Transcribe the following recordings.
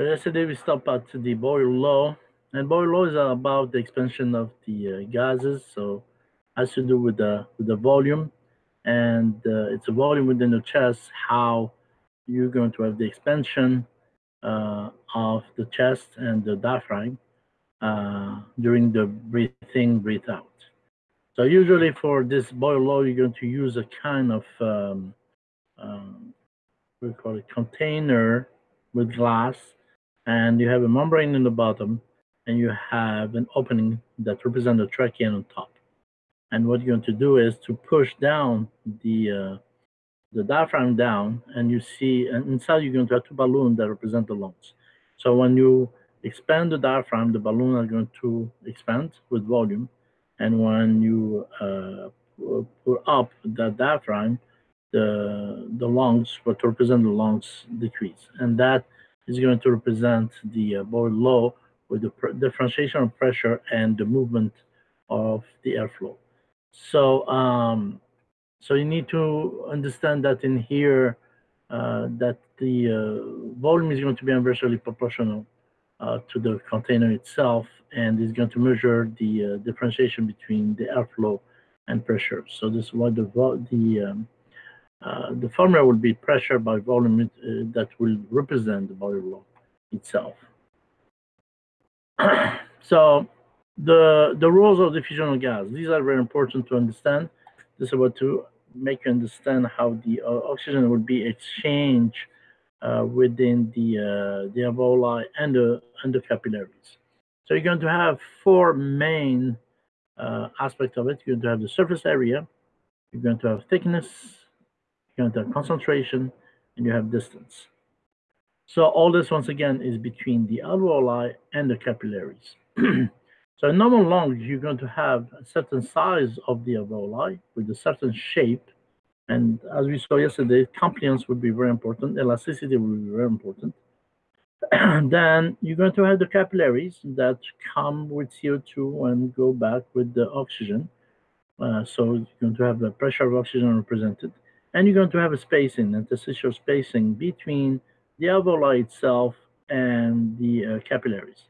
Yesterday we stopped at the Boyle law, and Boyle law is about the expansion of the uh, gases. So has to do with the with the volume, and uh, it's a volume within the chest. How you're going to have the expansion uh, of the chest and the diaphragm uh, during the breathing, breathe out. So usually for this Boyle law, you're going to use a kind of um, um, we call it container with glass, and you have a membrane in the bottom, and you have an opening that represents the trachea on top. And what you're going to do is to push down the uh, the diaphragm down, and you see, and inside you're going to have two balloons that represent the lungs. So when you expand the diaphragm, the balloon are going to expand with volume, and when you uh, put up the diaphragm, the the lungs, what represent the lungs, decrease, and that is going to represent the uh, Boyle law with the differentiation of pressure and the movement of the airflow. So um, so you need to understand that in here, uh, that the uh, volume is going to be inversely proportional uh, to the container itself, and is going to measure the uh, differentiation between the airflow and pressure. So this is why the the um, uh, the formula will be pressure by volume uh, that will represent the law itself. so the the rules of diffusion of gas these are very important to understand this is about to make you understand how the uh, oxygen will be exchanged uh, within the uh, the alveoli and the and the capillaries. So you're going to have four main aspects of it. You're going to have the surface area, you're going to have thickness, going have concentration, and you have distance. So all this once again is between the alveoli and the capillaries. So in normal lungs, you're going to have a certain size of the alveoli with a certain shape. And as we saw yesterday, compliance would be very important. Elasticity would be very important. And then you're going to have the capillaries that come with CO2 and go back with the oxygen. Uh, so you're going to have the pressure of oxygen represented. And you're going to have a spacing, interstitial spacing between the alveoli itself and the uh, capillaries.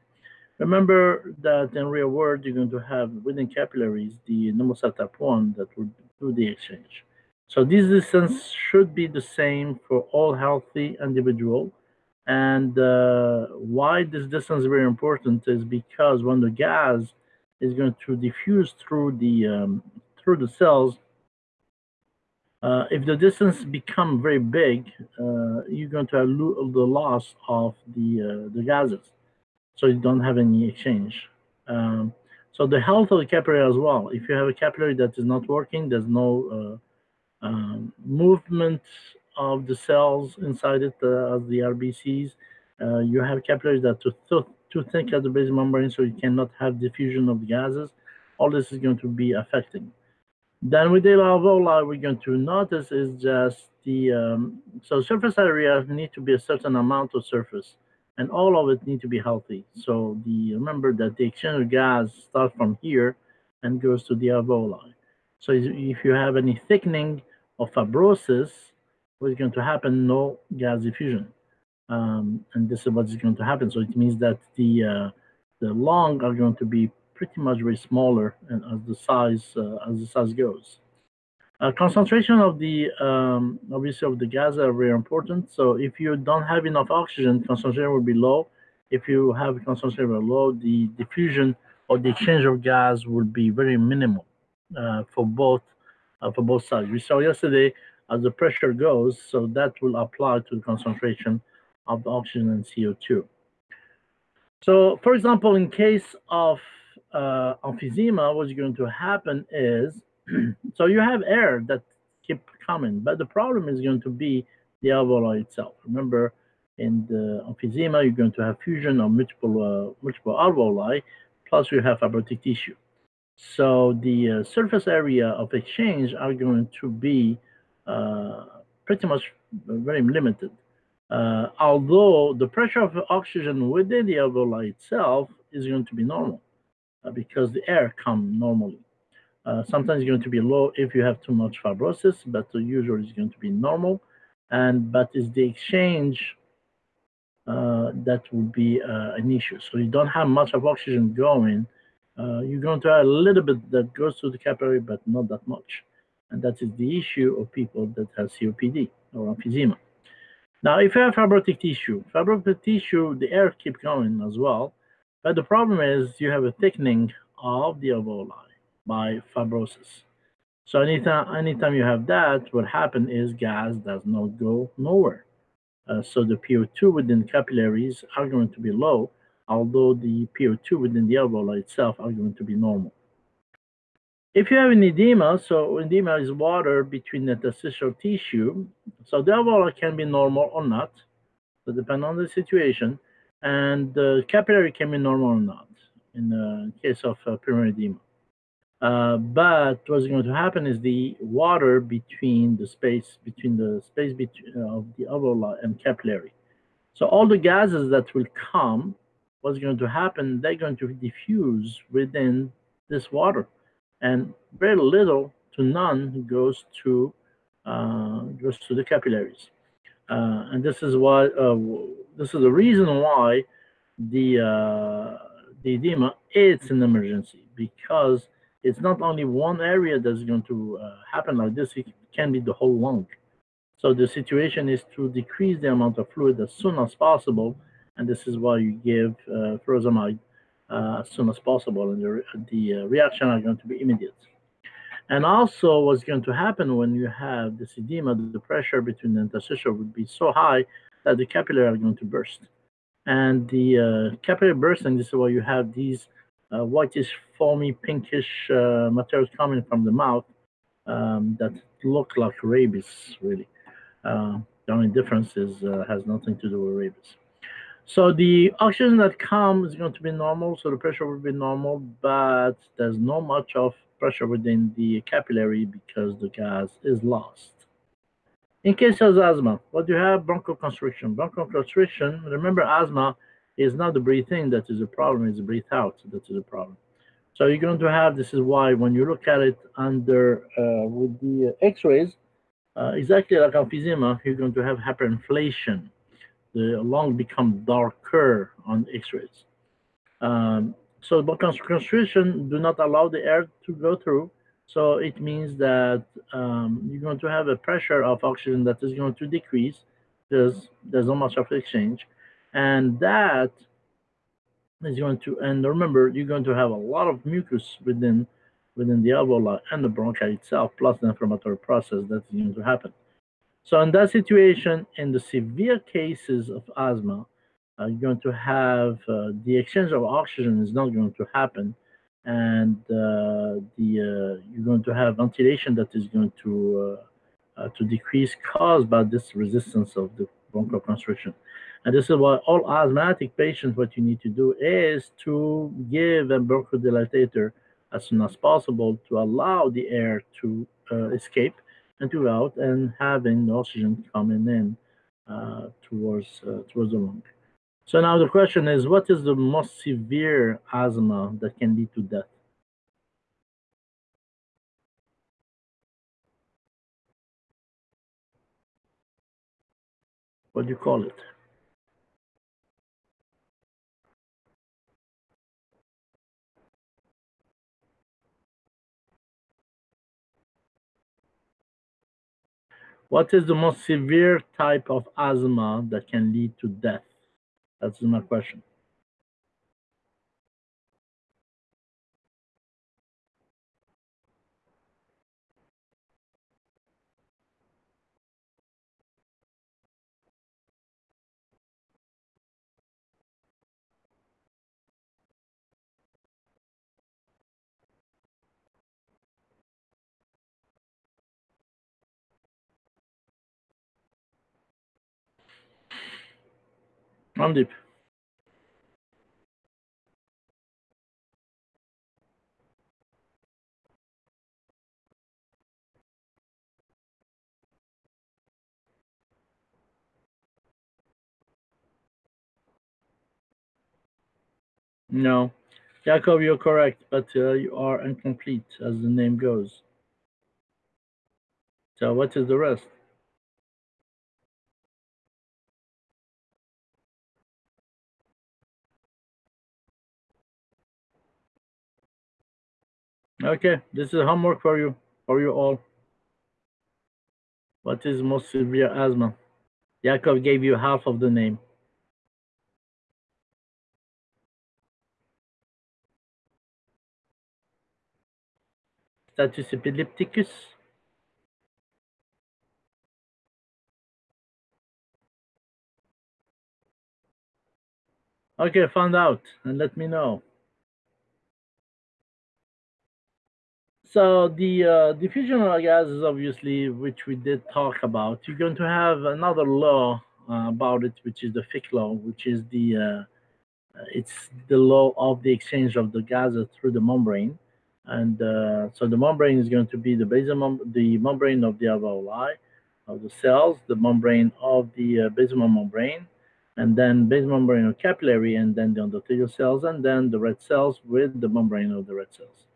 Remember that in real world, you're going to have within capillaries the cell type 1 that will do the exchange. So this distance should be the same for all healthy individual. And uh, why this distance is very important is because when the gas is going to diffuse through the um, through the cells, uh, if the distance become very big, uh, you're going to have the loss of the uh, the gases so you don't have any exchange. Um, so the health of the capillary as well. If you have a capillary that is not working, there's no uh, um, movement of the cells inside it uh, as the RBCs. Uh, you have capillaries that are too, too thick at the base membrane, so you cannot have diffusion of the gases. All this is going to be affecting. Then with the alveoli, we're going to notice is just the um, so surface area need to be a certain amount of surface and all of it need to be healthy. So the remember that the exchange of gas starts from here and goes to the alveoli. So if you have any thickening of fibrosis, what is going to happen? No gas diffusion, um, and this is what is going to happen. So it means that the uh, the lung are going to be pretty much very smaller and as the size uh, as the size goes. Uh, concentration of the, um, obviously of the gas are very important. So if you don't have enough oxygen, concentration will be low. If you have concentration very low, the diffusion or the exchange of gas will be very minimal uh, for both uh, for both sides. We saw yesterday as the pressure goes, so that will apply to the concentration of the oxygen and CO2. So, for example, in case of uh, emphysema, what's going to happen is so you have air that keep coming, but the problem is going to be the alveoli itself. Remember, in the emphysema, you're going to have fusion of multiple uh, multiple alveoli, plus you have fibrotic tissue. So the uh, surface area of exchange are going to be uh, pretty much very limited. Uh, although the pressure of oxygen within the alveoli itself is going to be normal because the air come normally. Uh, sometimes it's going to be low if you have too much fibrosis, but usually it's going to be normal. And but it's the exchange uh, that would be uh, an issue. So you don't have much of oxygen going. Uh, you're going to have a little bit that goes to the capillary, but not that much. And that is the issue of people that have COPD or emphysema. Now, if you have fibrotic tissue, fibrotic tissue, the air keep going as well. But the problem is you have a thickening of the alveoli by fibrosis. So anytime, anytime you have that, what happens is gas does not go nowhere. Uh, so the PO2 within capillaries are going to be low, although the PO2 within the alveoli itself are going to be normal. If you have an edema, so edema is water between the interstitial tissue, so the alveoli can be normal or not, so depending on the situation, and the capillary can be normal or not in the case of uh, edema. Uh, but what's going to happen is the water between the space between the space between uh, of the alveoli and capillary. So all the gases that will come, what's going to happen? They're going to diffuse within this water, and very little to none goes to uh, goes to the capillaries. Uh, and this is why uh, this is the reason why the uh, the edema it's an emergency because it's not only one area that's going to uh, happen like this, it can be the whole lung. So the situation is to decrease the amount of fluid as soon as possible, and this is why you give uh, furosemide uh, as soon as possible, and the, uh, reaction are going to be immediate. And also what's going to happen when you have this edema, the pressure between the interstitial would be so high that the capillary are going to burst. And the uh, capillary and this is why you have these uh, whitish, foamy, pinkish uh, materials coming from the mouth um, that look like rabies, really. Uh, the only difference is uh, has nothing to do with rabies. So the oxygen that comes is going to be normal, so the pressure will be normal, but there's not much of pressure within the capillary because the gas is lost. In case of asthma, what do you have? Bronchoconstriction. Bronchoconstriction, remember asthma is not the breathe in that is a problem, it's the breathe out that is a problem. So you're going to have, this is why when you look at it under, uh, with the x-rays, uh, exactly like emphysema, you're going to have hyperinflation. The lung become darker on x-rays. Um, so bronchoconstriction do not allow the air to go through. So it means that um, you're going to have a pressure of oxygen that is going to decrease. There's, there's not much of exchange and that is going to and remember you're going to have a lot of mucus within within the alveoli and the bronchi itself plus the inflammatory process that's going to happen so in that situation in the severe cases of asthma uh, you're going to have uh, the exchange of oxygen is not going to happen and uh, the uh, you're going to have ventilation that is going to uh, to decrease caused by this resistance of the bronchoconstriction and this is why all asthmatic patients, what you need to do is to give a bronchodilator as soon as possible to allow the air to uh, escape and to out and having the oxygen coming in uh, towards uh, towards the lung. So now the question is, what is the most severe asthma that can lead to death? What do you call it? What is the most severe type of asthma that can lead to death? That's my question. Mandeep. No. Jacob, you're correct, but uh, you are incomplete as the name goes. So what is the rest? Okay, this is homework for you, for you all. What is most severe asthma? Yakov gave you half of the name. Status epilepticus. Okay, found out and let me know. So the uh, diffusional gases, obviously, which we did talk about, you're going to have another law uh, about it, which is the Fick law, which is the uh, it's the law of the exchange of the gases through the membrane, and uh, so the membrane is going to be the basal mem the membrane of the alveoli of the cells, the membrane of the uh, basal membrane, and then basal membrane of capillary, and then the endothelial cells, and then the red cells with the membrane of the red cells.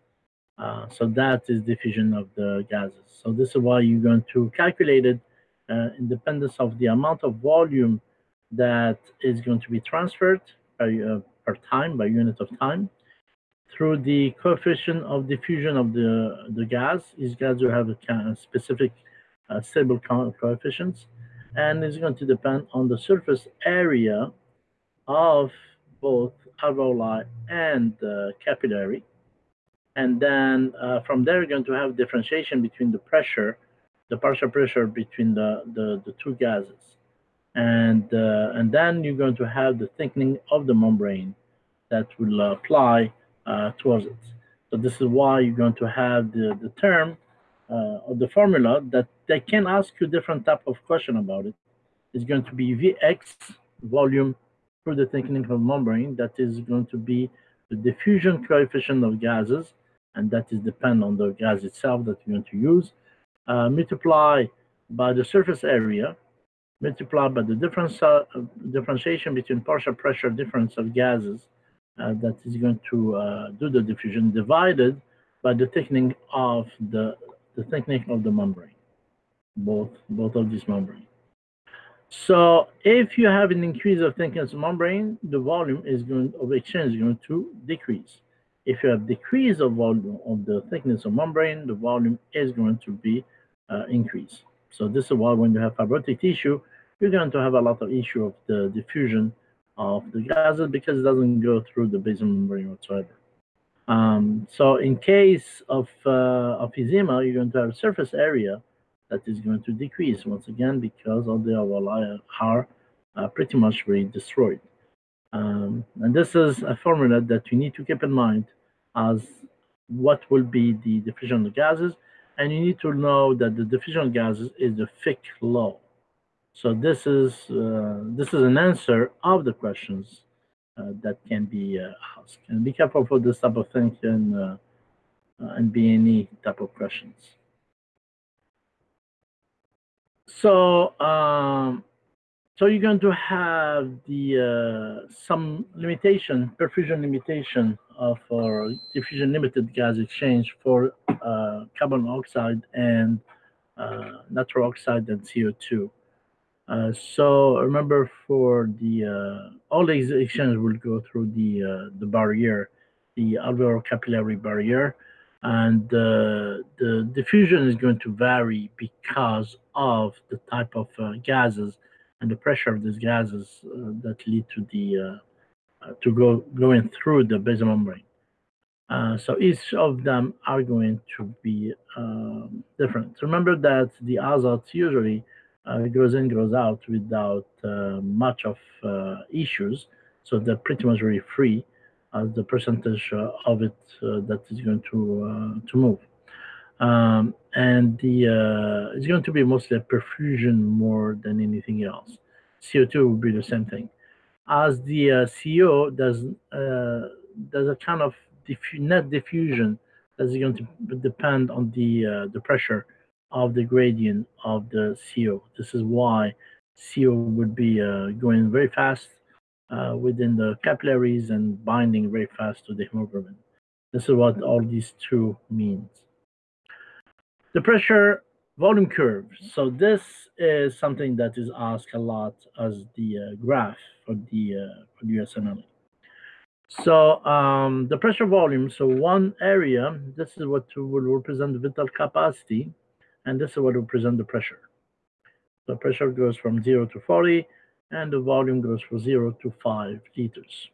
Uh, so that is diffusion of the gases. So this is why you're going to calculate it uh, independence of the amount of volume that is going to be transferred by, uh, per time, by unit of time, through the coefficient of diffusion of the, the gas. These gas will have a, specific uh, stable co coefficients, and it's going to depend on the surface area of both alveoli and capillary and then uh, from there, you're going to have differentiation between the pressure, the partial pressure between the, the, the two gases. And, uh, and then you're going to have the thickening of the membrane that will apply uh, towards it. So this is why you're going to have the, the term uh, or the formula that they can ask you different type of question about it. It's going to be Vx volume for the thickening of membrane. That is going to be the diffusion coefficient of gases and that is depend on the gas itself that you want to use, uh, multiply by the surface area, multiply by the difference, uh, differentiation between partial pressure difference of gases uh, that is going to uh, do the diffusion, divided by the thickening of the, the thickening of the membrane, both, both of these membrane. So if you have an increase of thickness membrane, the volume is going of exchange is going to decrease. If you have decrease of volume of the thickness of membrane, the volume is going to be uh, increased. So this is why when you have fibrotic tissue, you're going to have a lot of issue of the diffusion of the gases because it doesn't go through the basal membrane whatsoever. Um, so in case of, uh, of edema, you're going to have surface area that is going to decrease once again because all the alveoli are uh, pretty much very destroyed. Um, and this is a formula that you need to keep in mind as what will be the diffusion of gases. And you need to know that the diffusion of gases is the Fick law. So this is uh, this is an answer of the questions uh, that can be uh, asked. And be careful for this type of thing and uh, and be any type of questions. So um, so you're going to have the uh, some limitation, perfusion limitation of our diffusion limited gas exchange for uh, carbon oxide and uh, natural oxide and CO2. Uh, so remember for the uh, all these exchanges will go through the uh, the barrier, the alveolar capillary barrier, and the diffusion is going to vary because of the type of gases and the pressure of these gases uh, that lead to the uh, uh, to go going through the basal membrane. Uh, so each of them are going to be um, different. Remember that the azote usually goes in, goes out without much of issues. So they're pretty much very free as the percentage of it that is going to to move. Um, and the uh, it's going to be mostly a perfusion more than anything else. CO2 will be the same thing. As the uh, CO does uh, does a kind of diffu net diffusion that is going to depend on the uh, the pressure of the gradient of the CO. This is why CO would be uh, going very fast uh, within the capillaries and binding very fast to the hemoglobin. This is what all these two means. The pressure volume curve. So this is something that is asked a lot as the uh, graph for the, uh, for the USMLE. So um, the pressure volume, so one area, this is what will represent the vital capacity, and this is what will represent the pressure. The pressure goes from 0 to 40, and the volume goes from 0 to 5 liters.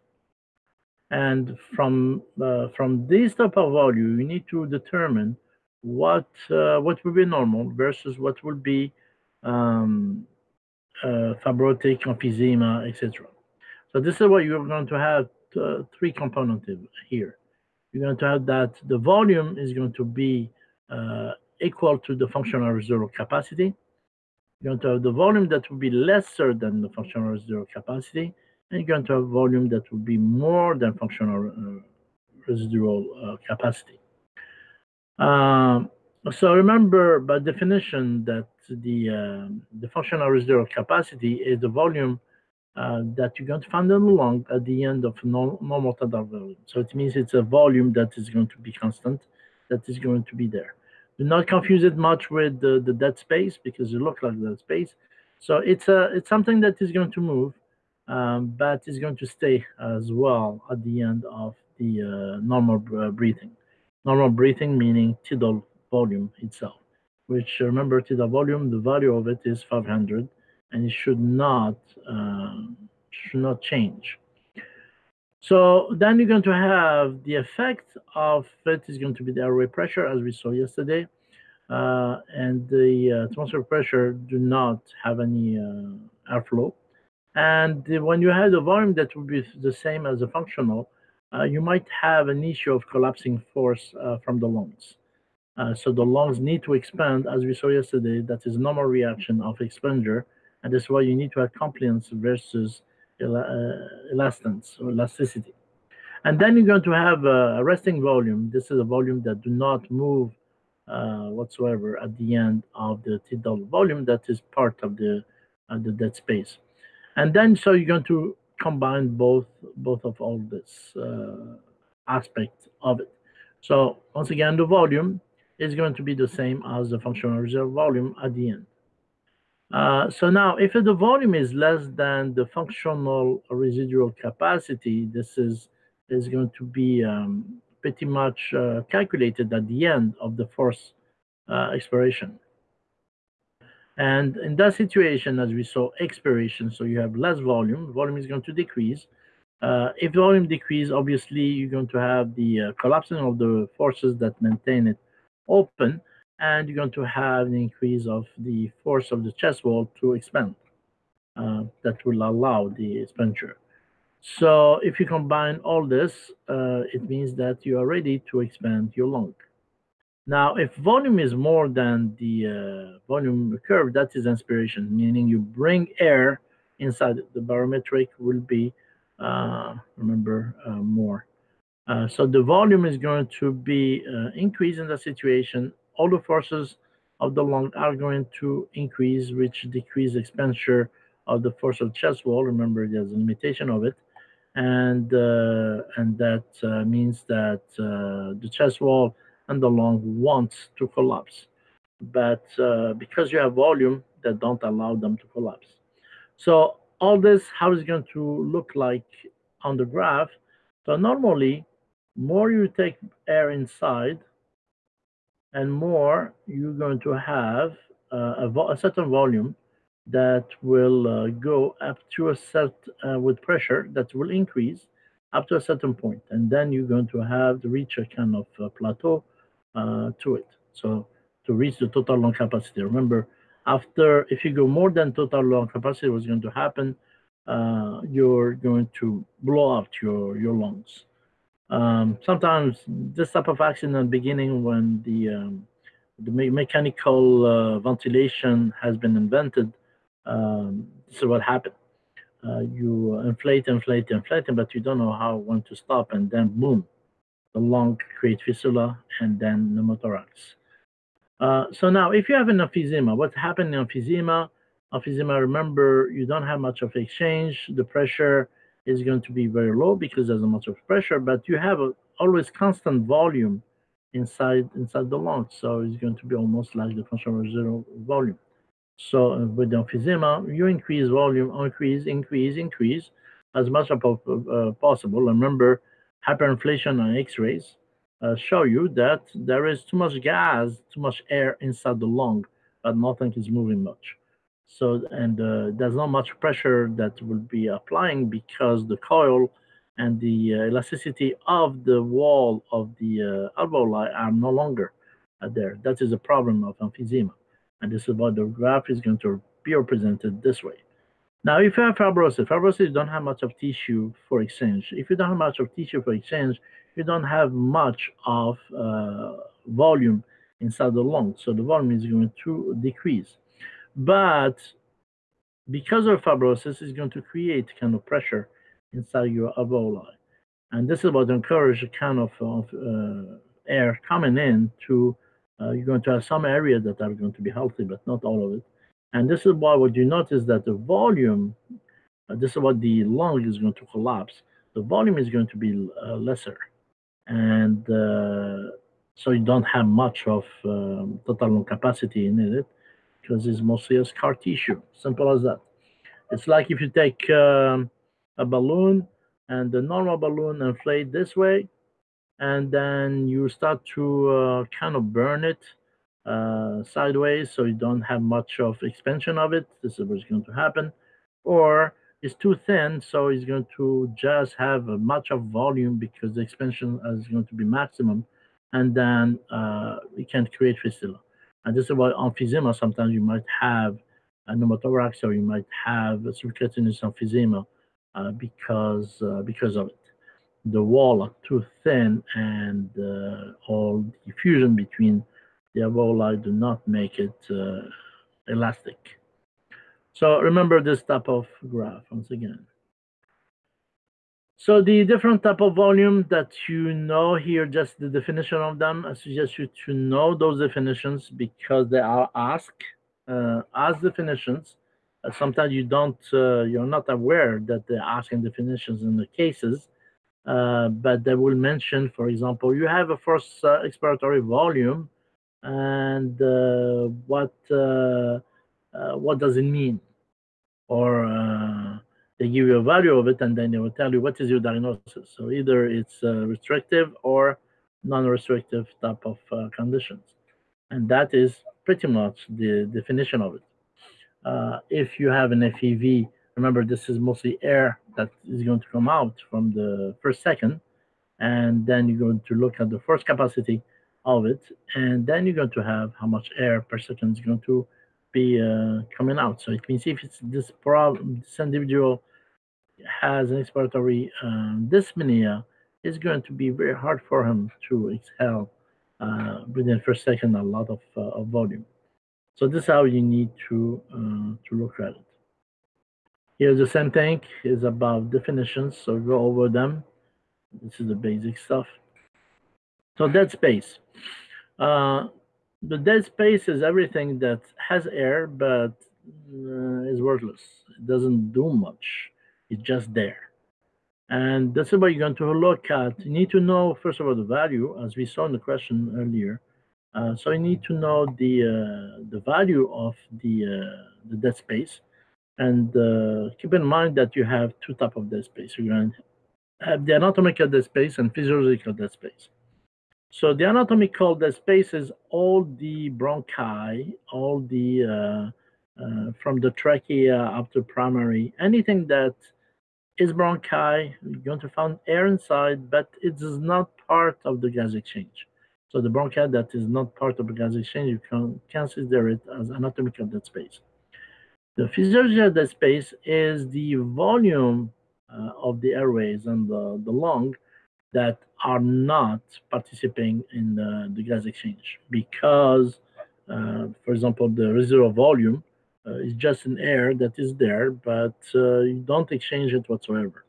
And from uh, from this type of value, you need to determine what uh, what will be normal versus what will be um, uh, fibrotic emphysema, etc. So this is what you're going to have uh, three components here. You're going to have that the volume is going to be uh, equal to the functional residual capacity. You're going to have the volume that will be lesser than the functional residual capacity, and you're going to have volume that will be more than functional uh, residual uh, capacity. Um, so remember, by definition, that the um, the functional residual capacity is the volume uh, that you're going to find in the lung at the end of normal, normal total volume. So it means it's a volume that is going to be constant, that is going to be there. Do not confuse it much with the, the dead space because it looks like dead space. So it's a it's something that is going to move, um, but it's going to stay as well at the end of the uh, normal uh, breathing. Normal breathing meaning tidal volume itself, which remember tidal volume, the value of it is 500 and it should not uh, should not change. So then you're going to have the effect of it is going to be the airway pressure, as we saw yesterday, uh, and the uh, atmospheric pressure do not have any uh, airflow. And when you have the volume that will be the same as the functional, you might have an issue of collapsing force uh, from the lungs. so the lungs need to expand, as we saw yesterday. That is normal reaction of exposure and that's why you need to have compliance versus el uh, elastance or elasticity. And then you're going to have a resting volume. This is a volume that do not move uh, whatsoever at the end of the tidal volume that is part of the uh, the dead space. And then so you're going to combine both both of all this uh, aspect of it. So once again, the volume is going to be the same as the functional reserve volume at the end. Uh, so now, if the volume is less than the functional residual capacity, this is is going to be um, pretty much uh, calculated at the end of the first uh, expiration. And in that situation, as we saw, expiration, so you have less volume, volume is going to decrease. Uh, if volume decrease, obviously, you're going to have the uh, collapsing of the forces that maintain it open, and you're going to have an increase of the force of the chest wall to expand. Uh, that will allow the expansion. So if you combine all this, uh, it means that you are ready to expand your lung. Now, if volume is more than the uh, volume curve, that is inspiration, meaning you bring air inside. The barometric will be, uh, remember, uh, more. Uh, so the volume is going to be increased in the situation all the forces of the lung are going to increase, which decrease expenditure of the force of chest wall. Remember, there's a limitation of it. And, uh, and that uh, means that uh, the chest wall and the lung wants to collapse. But uh, because you have volume, that don't allow them to collapse. So all this, how is going to look like on the graph? So normally, more you take air inside, and more you're going to have uh, a, a, certain volume that will uh, go up to a set uh, with pressure that will increase up to a certain point and then you're going to have to reach a kind of plateau to it so to reach the total lung capacity remember after if you go more than total lung capacity what's going to happen uh, you're going to blow out your your lungs um, sometimes this type of accident beginning when the um, the me mechanical uh, ventilation has been invented. Um, this is what happened. Uh, you inflate, inflate, inflate, but you don't know how when to stop, and then boom, the lung creates fistula and then pneumothorax. Uh, so now, if you have an emphysema, what happened in emphysema? Emphysema, remember, you don't have much of exchange. The pressure is going to be very low because there's a much of pressure, but you have a, always constant volume inside inside the lungs. So it's going to be almost like the functional zero volume. So uh, with the emphysema, you increase volume, increase, increase, increase. as much as uh, possible. Remember, hyperinflation on X-rays uh, show you that there is too much gas, too much air inside the lung, but nothing is moving much. So, and uh, there's not much pressure that will be applying because the coil and the uh, elasticity of the wall of the uh, alveoli are no longer uh, there. That is a problem of emphysema. And this is what the graph is going to be represented this way. Now, if you have fibrosis, fibrosis, don't have much of tissue for exchange. If you don't have much of tissue for exchange, you don't have much of uh, volume inside the lung. So the volume is going to decrease. But because of fibrosis, it's going to create kind of pressure inside your alveoli. And this is what encourages kind of, of uh, air coming in to, uh, you're going to have some areas that are going to be healthy, but not all of it. And this is why what you notice that the volume, uh, this is what the lung is going to collapse. The volume is going to be uh, lesser. And uh, so you don't have much of um, total lung capacity in it because it's mostly a scar tissue. Simple as that. It's like if you take um, a balloon and the normal balloon inflate this way, and then you start to uh, kind of burn it uh, sideways so you don't have much of expansion of it. This is what's going to happen. Or it's too thin, so it's going to just have a much of volume because the expansion is going to be maximum, and then uh, it can create fistula. And this is why emphysema, sometimes you might have a pneumothorax or you might have a subcutaneous emphysema uh, because, uh, because of it. The wall are too thin and uh, all the fusion between the alveoli do not make it uh, elastic. So remember this type of graph once again. So the different type of volume that you know here, just the definition of them, I suggest you to know those definitions because they are asked uh, as definitions. Uh, sometimes you don't, uh, you're not aware that they're asking definitions in the cases, uh, but they will mention, for example, you have a first uh, expiratory volume and uh, what uh, uh, what does it mean? Or they give you a value of it and then they will tell you what is your diagnosis. So either it's restrictive or non-restrictive type of conditions. And that is pretty much the definition of it. Uh, if you have an FEV, remember this is mostly air that is going to come out from the first second, and then you're going to look at the first capacity of it, and then you're going to have how much air per second is going to be uh, coming out. So it means if it's this problem, this individual has an expiratory um, dyspnea, it's going to be very hard for him to exhale uh, within first second a lot of, uh, of volume. So this is how you need to uh, to look at it. Here's the same thing is about definitions. So go over them. This is the basic stuff. So dead space. Uh, the dead space is everything that has air but uh, is worthless. It doesn't do much. It's just there. And that's what you're going to look at. You need to know, first of all, the value, as we saw in the question earlier. Uh, so you need to know the uh, the value of the uh, the dead space, and uh, keep in mind that you have two type of dead space. You're going to have the anatomical dead space and physiological dead space. So the anatomical dead space is all the bronchi, all the uh, uh, from the trachea up to primary, anything that is bronchi, you're going to find air inside, but it is not part of the gas exchange. So the bronchi that is not part of the gas exchange, you can consider it as anatomical dead space. The physiological dead space is the volume uh, of the airways and the, the lung that are not participating in the, the gas exchange because, uh, for example, the residual volume uh, is just an air that is there, but uh, you don't exchange it whatsoever.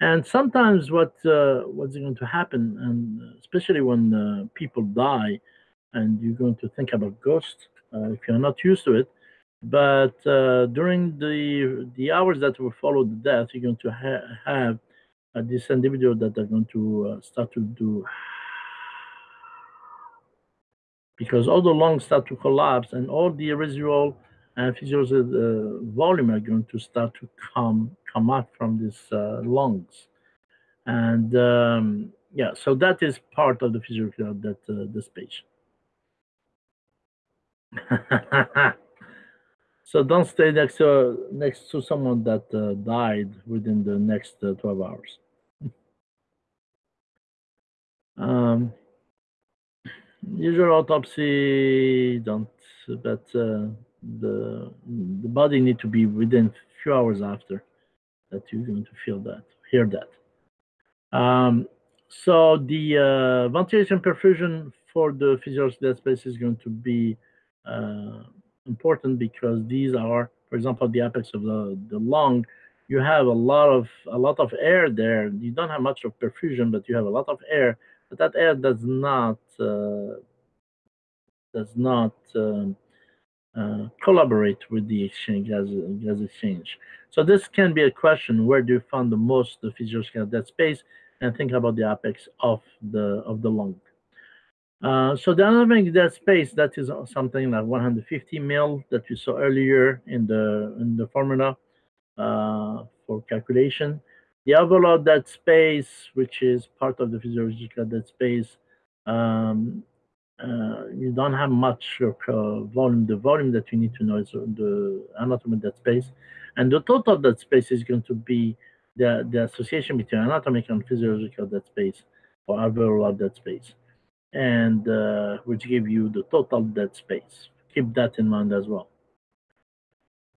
And sometimes what uh, what's going to happen, and especially when uh, people die, and you're going to think about ghosts uh, if you're not used to it, but during the the hours that will follow the death, you're going to ha have uh, this individual that are going to uh, start to do because all the lungs start to collapse and all the residual and physiological uh, volume are going to start to come come out from these uh, lungs. And um, yeah, so that is part of the physiology of that uh, this patient. so don't stay next to next to someone that uh, died within the next uh, 12 hours. Um, usual autopsy don't, but uh, the the body need to be within few hours after that you're going to feel that, hear that. Um, so the uh, ventilation perfusion for the physiological dead space is going to be uh, important because these are, for example, the apex of the, the lung. You have a lot of a lot of air there. You don't have much of perfusion, but you have a lot of air. But that air does not uh, does not um, uh, collaborate with the exchange gas, gas exchange. So this can be a question: Where do you find the most the physiological dead space? And think about the apex of the of the lung. Uh, so the anatomic dead space that is something like 150 mil that you saw earlier in the in the formula uh, for calculation. The overall dead space, which is part of the physiological dead space, um, uh, you don't have much uh, volume. The volume that you need to know is the anatomy dead space, and the total dead space is going to be the the association between anatomic and physiological dead space or overall dead space and uh, which give you the total dead space. Keep that in mind as well.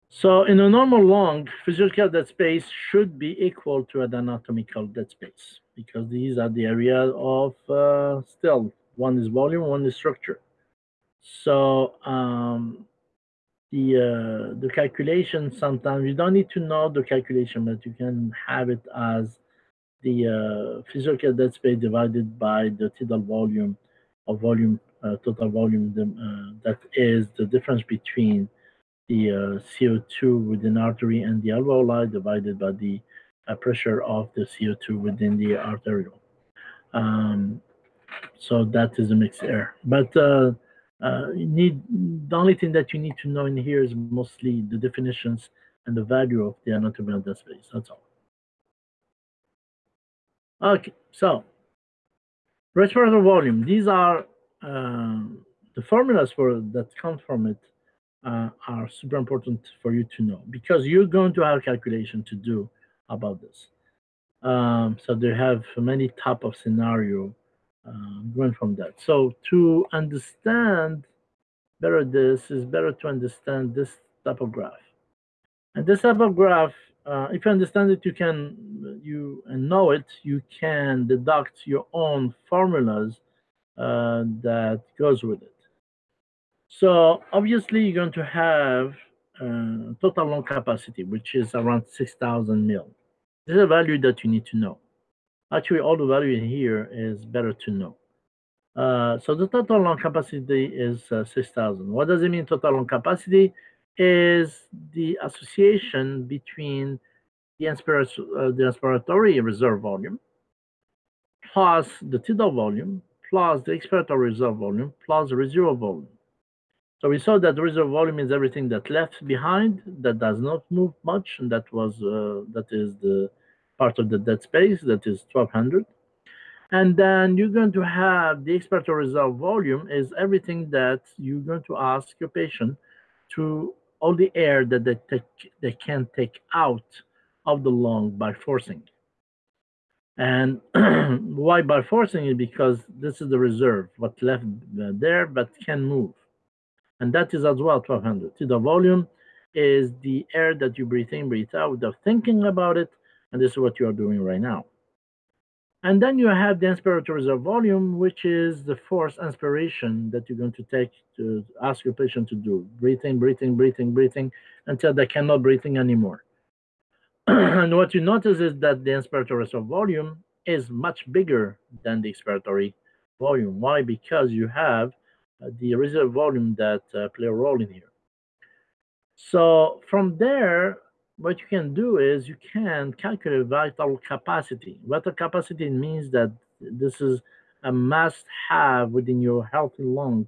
So in a normal lung, physiological dead space should be equal to an anatomical dead space because these are the area of uh, still one is volume, one is structure. So um, the uh, the calculation sometimes you don't need to know the calculation, but you can have it as the uh, physical dead space divided by the tidal volume of volume, uh, total volume, uh, that is the difference between the uh, CO2 within artery and the alveoli divided by the uh, pressure of the CO2 within the arteriole. Um, so that is a mixed air. But uh, you need the only thing that you need to know in here is mostly the definitions and the value of the anatomy of the space. That's all. Okay, so respiratory volume. These are uh, the formulas for that come from it uh, are super important for you to know because you're going to have calculation to do about this. Um, so they have many type of scenario uh, going from that. So to understand better this is better to understand this type of graph. And this type of graph uh, if you understand it, you can you and know it, you can deduct your own formulas uh, that goes with it. So obviously, you're going to have uh, total lung capacity, which is around 6,000 mil. This is a value that you need to know. Actually, all the value in here is better to know. Uh, so the total lung capacity is uh, 6,000. What does it mean, total lung capacity? is the association between the, uh, the inspiratory reserve volume plus the tidal volume plus the expiratory reserve volume plus the residual volume. So we saw that the reserve volume is everything that left behind that does not move much, and that was uh, that is the part of the dead space that is 1200. And then you're going to have the expiratory reserve volume is everything that you're going to ask your patient to all the air that they, take, they can take out of the lung by forcing. And why by forcing it? Because this is the reserve, what left there but can move. And that is as well 1200. See, the volume is the air that you breathe in, breathe out without thinking about it. And this is what you are doing right now. And then you have the inspiratory reserve volume, which is the forced inspiration that you're going to take to ask your patient to do. Breathing, breathing, breathing, breathing, until they cannot breathing anymore. and what you notice is that the inspiratory reserve volume is much bigger than the expiratory volume. Why? Because you have the reserve volume that uh, play a role in here. So from there, what you can do is you can calculate vital capacity. Vital capacity means that this is a must-have within your healthy lung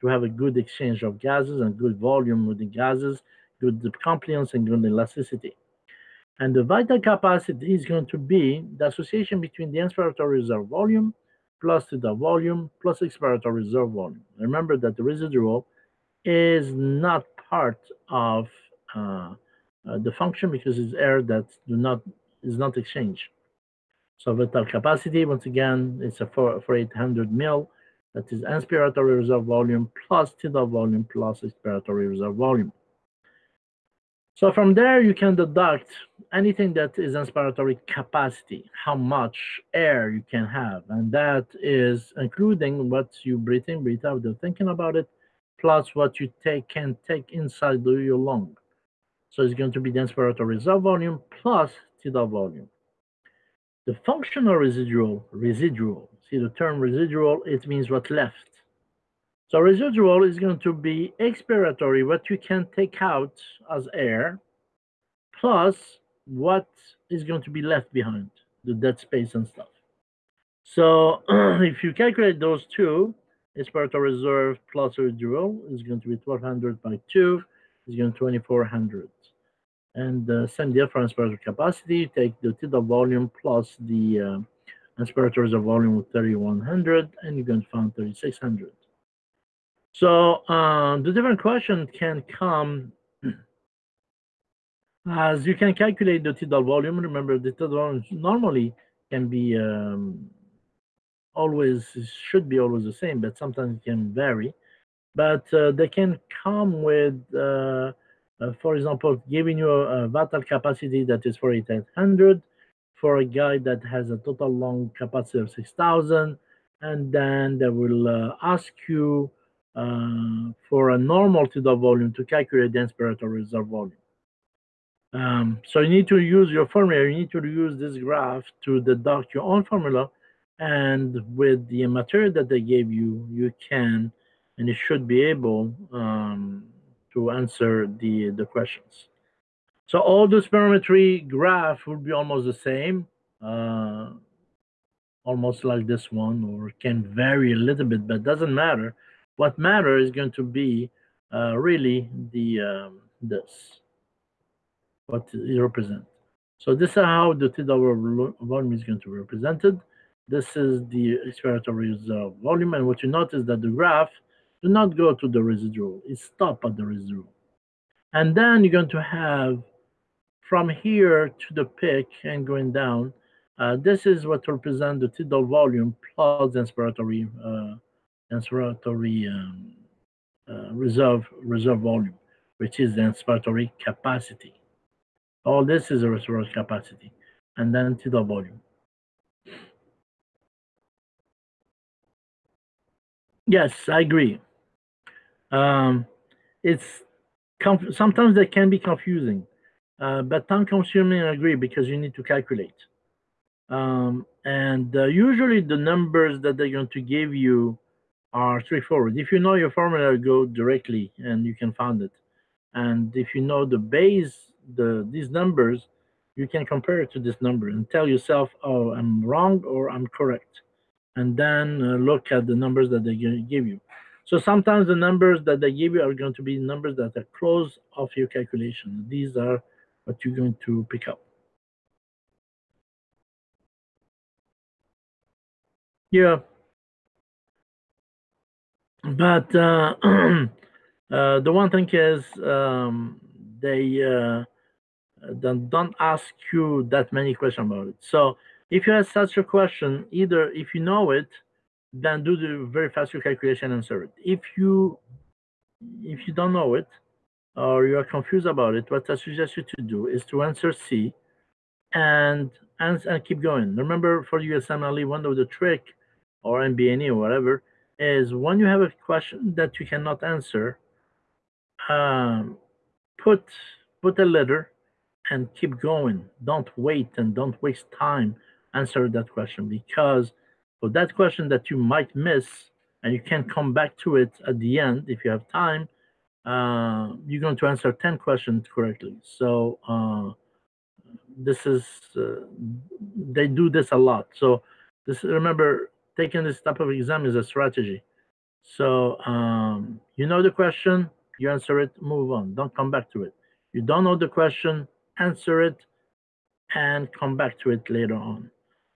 to have a good exchange of gases and good volume with the gases, good compliance and good elasticity. And the vital capacity is going to be the association between the inspiratory reserve volume plus to the volume plus expiratory reserve volume. Remember that the residual is not part of uh, uh, the function because it's air that do not is not exchanged. So vital capacity, once again, it's a for, for 800 mil. That is inspiratory reserve volume plus tidal volume plus expiratory reserve volume. So from there, you can deduct anything that is inspiratory capacity, how much air you can have. And that is including what you breathe in, breathe out, without thinking about it, plus what you take can take inside your lung. So it's going to be the inspiratory reserve volume plus tidal volume. The functional residual, residual, see the term residual, it means what left. So residual is going to be expiratory, what you can take out as air, plus what is going to be left behind, the dead space and stuff. So if you calculate those two, expiratory reserve plus residual is going to be 1200 by 2, is going to 2400. And uh, same deal for inspiratory capacity, you take the tidal volume plus the uh, inspiratory reserve volume with 3100, and you're going to find 3600. So uh, the different question can come as you can calculate the tidal volume. Remember, the tidal volume normally can be um, always should be always the same, but sometimes it can vary. But uh, they can come with, uh, uh for example, giving you a, a vital capacity that is 4,800 for a guy that has a total lung capacity of 6,000, and then they will uh, ask you uh, for a normal tidal volume to calculate the inspiratory reserve volume. Um, so you need to use your formula, you need to use this graph to deduct your own formula, and with the material that they gave you, you can, and you should be able um, to answer the, the questions. So all the spirometry graph will be almost the same, uh, almost like this one, or can vary a little bit, but doesn't matter. What matter is going to be uh, really the um, this, what it represents. So this is how the tidal volume is going to be represented. This is the expiratory reserve volume, and what you notice that the graph do not go to the residual, it stop at the residual. And then you're going to have from here to the peak and going down, uh, this is what represents the tidal volume plus the inspiratory uh, inspiratory um, uh, reserve reserve volume, which is the inspiratory capacity. All this is a reservoir capacity, and then to the volume. Yes, I agree. Um, it's sometimes they can be confusing, uh, but time consuming. I agree because you need to calculate. Um, and uh, usually the numbers that they're going to give you are straightforward. If you know your formula, go directly and you can find it. And if you know the base, the these numbers, you can compare it to this number and tell yourself, oh, I'm wrong or I'm correct. And then uh, look at the numbers that they give you. So sometimes the numbers that they give you are going to be numbers that are close of your calculation. These are what you're going to pick up. Yeah, but uh, uh, the one thing is um, they uh, don't, don't ask you that many questions about it. So if you have such a question, either if you know it, then do the very fast calculation and answer it. If you if you don't know it or you are confused about it, what I suggest you to do is to answer C and and, and keep going. Remember for USMLE, one of the trick or NBME or whatever is when you have a question that you cannot answer, um, put put a letter and keep going. Don't wait and don't waste time answer that question because for that question that you might miss and you can come back to it at the end if you have time, uh, you're going to answer 10 questions correctly. So uh, this is, uh, they do this a lot. So this remember, taking this type of exam is a strategy. So um, you know the question, you answer it, move on. Don't come back to it. You don't know the question, answer it, and come back to it later on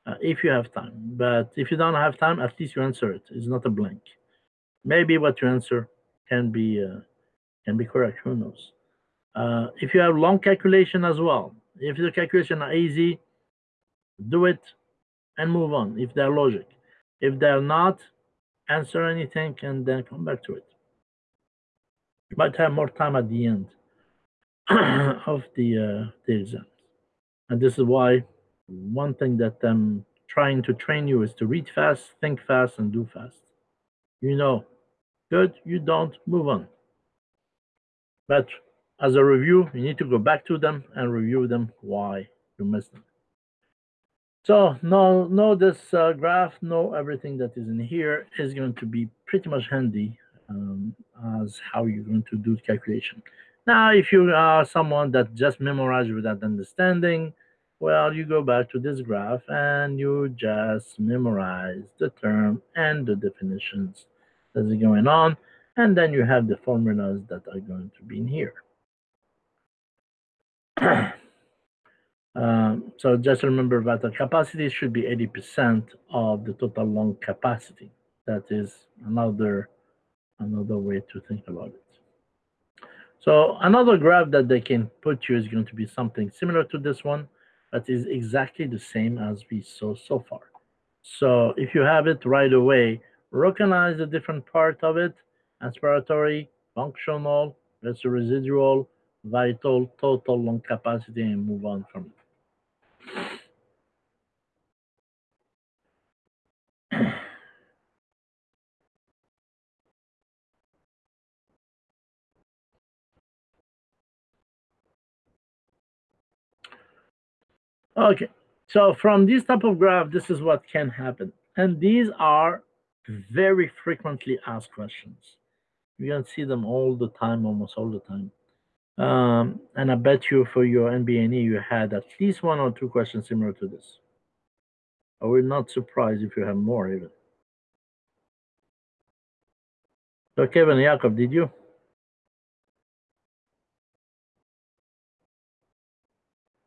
uh, if you have time. But if you don't have time, at least you answer it. It's not a blank. Maybe what you answer can be uh, can be correct. Who knows? Uh, if you have long calculation as well, if the calculation are easy, do it and move on. If they're logic, if they're not, answer anything and then come back to it. You might have more time at the end of the uh, the exams, and this is why one thing that I'm trying to train you is to read fast, think fast, and do fast. You know, good, you don't, move on. But as a review, you need to go back to them and review them why you missed them. So know, know this uh, graph, know everything that is in here is going to be pretty much handy um, as how you're going to do the calculation. Now, if you are someone that just memorized without understanding, well, you go back to this graph and you just memorize the term and the definitions that are going on. And then you have the formulas that are going to be in here. um, so just remember that the capacity should be 80% of the total lung capacity. That is another, another way to think about it. So another graph that they can put you is going to be something similar to this one but is exactly the same as we saw so far. So if you have it right away, recognize the different part of it, aspiratory, functional, residual, vital, total lung capacity, and move on from it. Okay, so from this type of graph, this is what can happen. And these are very frequently asked questions. You can see them all the time, almost all the time. Um, and I bet you for your NBME, you had at least one or two questions similar to this. I will not surprise if you have more even. So Kevin Jakob, did you?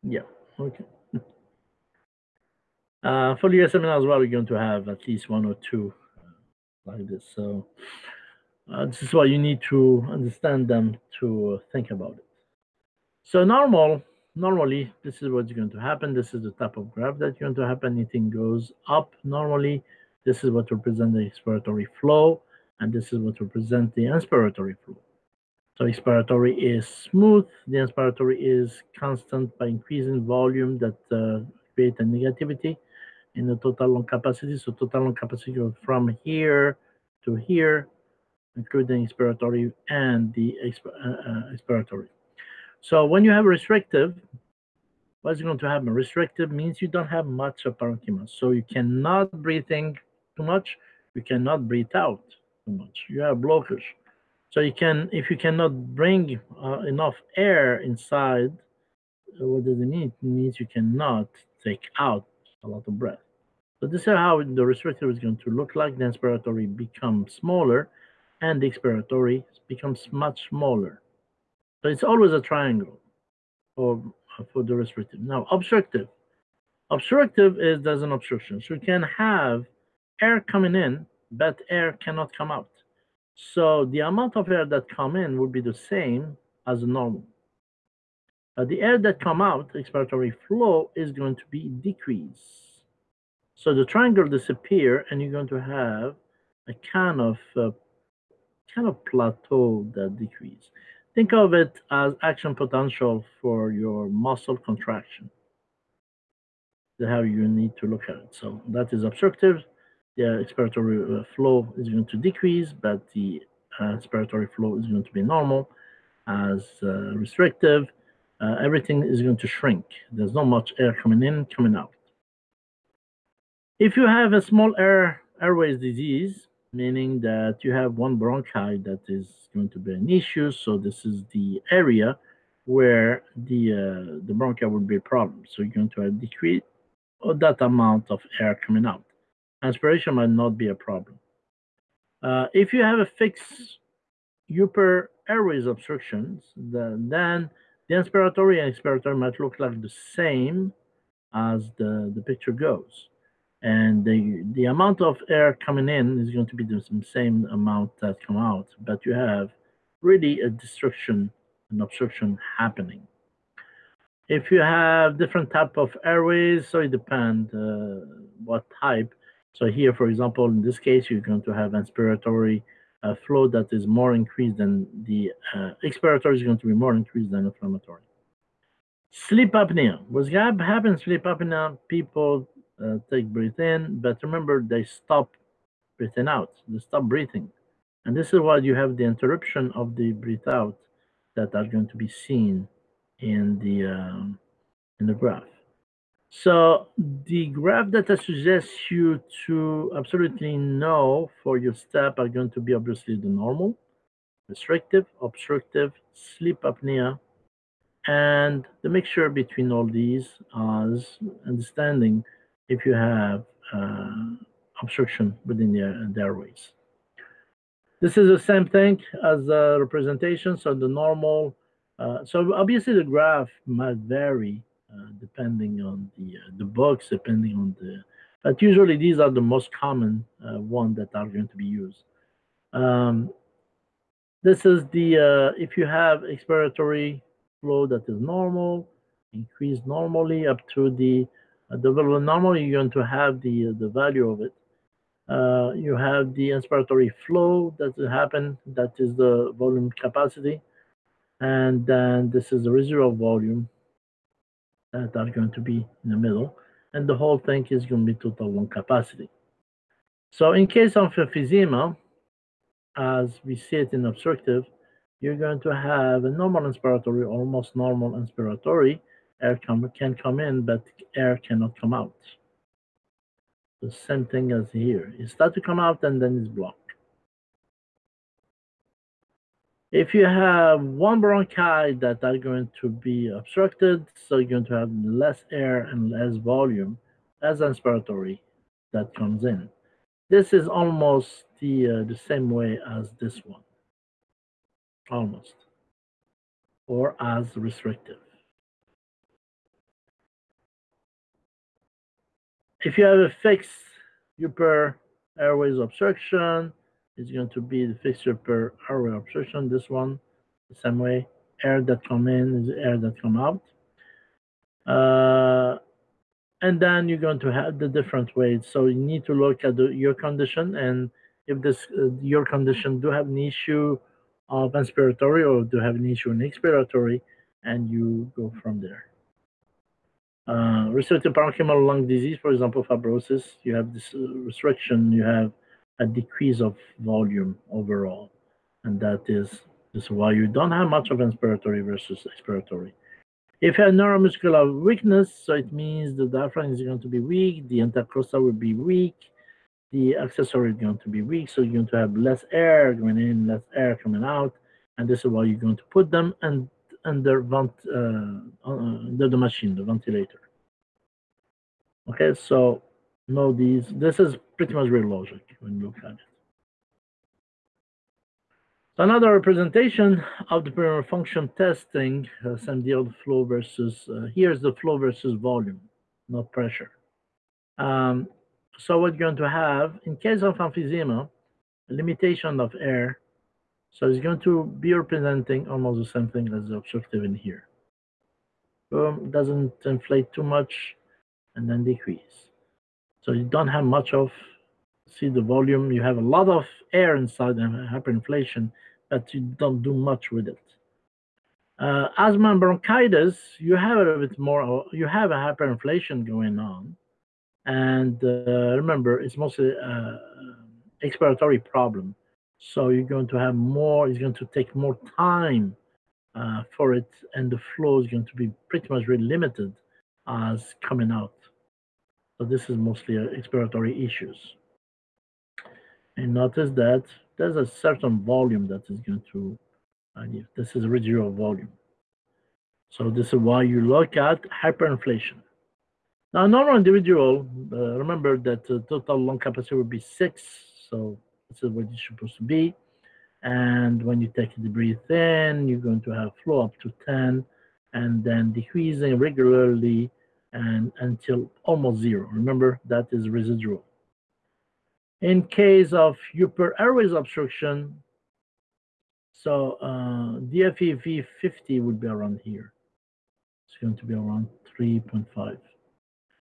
Yeah, okay. Uh, for the seminar as well, we're going to have at least one or two uh, like this. So uh, this is why you need to understand them to think about it. So normal, normally, this is what's going to happen. This is the type of graph that's going to happen. Anything goes up normally. This is what represents the expiratory flow, and this is what represents the inspiratory flow. So expiratory is smooth. The inspiratory is constant by increasing volume that uh, create a negativity in the total lung capacity. So total lung capacity from here to here, including expiratory and the exp uh, uh, expiratory. So when you have restrictive, what's going to happen? Restrictive means you don't have much of parenchyma. So you cannot breathe in too much. You cannot breathe out too much. You have blockage. So you can, if you cannot bring uh, enough air inside, uh, what does it mean? It means you cannot take out a lot of breath. So this is how the restrictor is going to look like. The inspiratory becomes smaller and the expiratory becomes much smaller. So it's always a triangle for, for the restrictive. Now, obstructive. Obstructive is there's an obstruction. So you can have air coming in, but air cannot come out. So the amount of air that come in would be the same as normal. But the air that come out, expiratory flow, is going to be decreased. So the triangle disappear and you're going to have a kind of uh, kind of plateau that decrease. Think of it as action potential for your muscle contraction. That's how you need to look at it. So that is obstructive. The expiratory uh, flow is going to decrease, but the uh, expiratory flow is going to be normal. As uh, restrictive, uh, everything is going to shrink. There's not much air coming in, coming out. If you have a small air airways disease, meaning that you have one bronchi that is going to be an issue, so this is the area where the uh, the bronchi would be a problem. So you're going to have decrease of that amount of air coming out. Aspiration might not be a problem. Uh, if you have a fixed upper airways obstructions, the, then the inspiratory and expiratory might look like the same as the, the picture goes. And the, the amount of air coming in is going to be the same amount that come out, but you have really a destruction, an obstruction happening. If you have different type of airways, so it depends uh, what type. So here, for example, in this case, you're going to have inspiratory uh, flow that is more increased than the uh, expiratory is going to be more increased than inflammatory. Sleep apnea. What's happens sleep apnea? People uh, take breath in, but remember they stop breathing out. They stop breathing. And this is why you have the interruption of the breath out that are going to be seen in the um, in the graph. So the graph that I suggest you to absolutely know for your step are going to be obviously the normal, restrictive, obstructive, sleep apnea, and the mixture between all these is understanding if you have uh, obstruction within the, the airways. This is the same thing as the representation. So the normal, uh, so obviously the graph might vary uh, depending on the uh, the books, depending on the, but usually these are the most common uh, one that are going to be used. Um, this is the, uh, if you have expiratory flow that is normal, increase normally up to the, uh, the level normal, you're going to have the, the value of it. Uh, you have the inspiratory flow that happen, that is the volume capacity. And then this is the residual volume that are going to be in the middle. And the whole thing is going to be total lung capacity. So in case of emphysema, as we see it in obstructive, you're going to have a normal inspiratory, almost normal inspiratory. Air come, can come in, but air cannot come out the same thing as here. It start to come out and then it's blocked. If you have one bronchi that are going to be obstructed, so you're going to have less air and less volume as inspiratory that comes in. This is almost the, uh, the same way as this one, almost, or as restrictive. If you have a fixed upper airways obstruction, it's going to be the fixed upper airway obstruction. This one, the same way. Air that come in is air that come out. Uh, and then you're going to have the different ways. So you need to look at the, your condition and if this uh, your condition do have an issue of inspiratory or do have an issue in expiratory, and you go from there. Uh, restrictive parenchymal lung disease, for example, fibrosis, you have this uh, restriction, you have a decrease of volume overall. And that is, is why you don't have much of inspiratory versus expiratory. If you have neuromuscular weakness, so it means the diaphragm is going to be weak, the intercostal will be weak, the accessory is going to be weak, so you're going to have less air going in, less air coming out, and this is why you're going to put them and under vent, uh, under the machine, the ventilator. Okay, so know these. This is pretty much real logic when you look at it. Another representation of the pulmonary function testing, uh, same deal, flow versus, uh, here's the flow versus volume, not pressure. Um, so what you're going to have, in case of emphysema, limitation of air so it's going to be representing almost the same thing as the objective in here. Boom, doesn't inflate too much and then decrease. So you don't have much of, see the volume, you have a lot of air inside and hyperinflation, but you don't do much with it. Uh, asthma and bronchitis, you have a bit more, you have a hyperinflation going on. And uh, remember, it's mostly an expiratory problem. So you're going to have more, it's going to take more time uh, for it, and the flow is going to be pretty much really limited as coming out. So this is mostly uh, expiratory issues. And notice that there's a certain volume that is going to, uh, this is residual volume. So this is why you look at hyperinflation. Now, normal individual, uh, remember that the total lung capacity would be six. So this is what it's supposed to be. And when you take the breath in, you're going to have flow up to 10 and then decreasing regularly and until almost zero. Remember, that is residual. In case of upper airways obstruction, so uh, DFEV 50 would be around here. It's going to be around 3.5.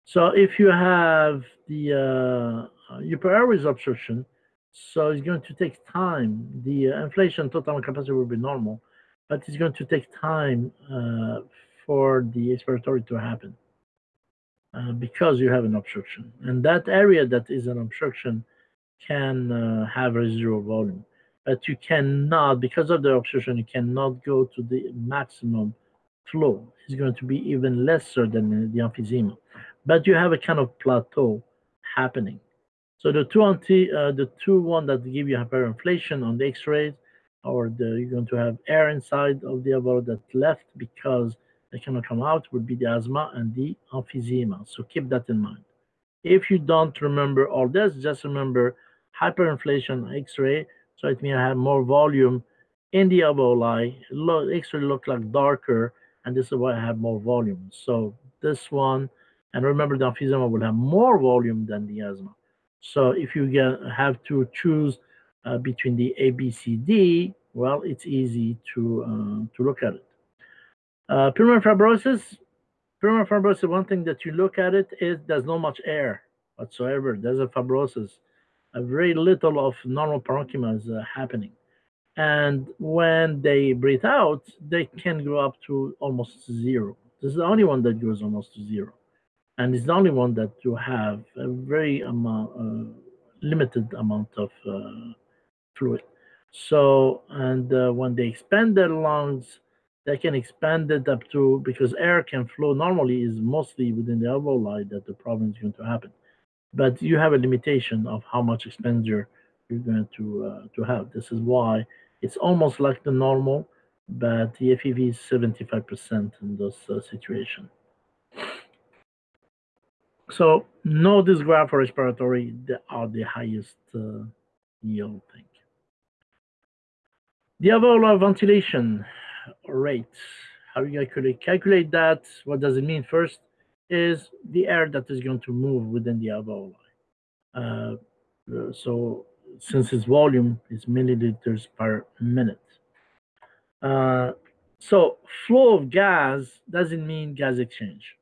So if you have the uh, upper airways obstruction, so it's going to take time. The uh, inflation total capacity will be normal, but it's going to take time uh, for the expiratory to happen uh, because you have an obstruction. And that area that is an obstruction can uh, have residual volume. But you cannot, because of the obstruction, you cannot go to the maximum flow. It's going to be even lesser than the emphysema. But you have a kind of plateau happening. So the two anti, uh, the two one that give you hyperinflation on the X-rays, or the, you're going to have air inside of the alveoli that left because they cannot come out, would be the asthma and the emphysema. So keep that in mind. If you don't remember all this, just remember hyperinflation X-ray. So it means I have more volume in the alveoli. X-ray look like darker, and this is why I have more volume. So this one, and remember the emphysema will have more volume than the asthma. So if you get, have to choose uh, between the A, B, C, D, well, it's easy to uh, to look at it. Uh, pulmonary fibrosis, pulmonary fibrosis, one thing that you look at it is there's not much air whatsoever. There's a fibrosis. A very little of normal parenchyma is uh, happening. And when they breathe out, they can go up to almost zero. This is the only one that goes almost to zero and it's the only one that you have a very amount, uh, limited amount of uh, fluid. So, and uh, when they expand their lungs, they can expand it up to, because air can flow normally is mostly within the alveoli that the problem is going to happen. But you have a limitation of how much expenditure you're going to, uh, to have. This is why it's almost like the normal, but the FEV is 75% in those uh, situations. So no this graph for respiratory are the highest uh, yield thing. The alveolar ventilation rate, how you calculate, calculate that, what does it mean first, is the air that is going to move within the alveoli. Uh, so since its volume is milliliters per minute. Uh, so flow of gas doesn't mean gas exchange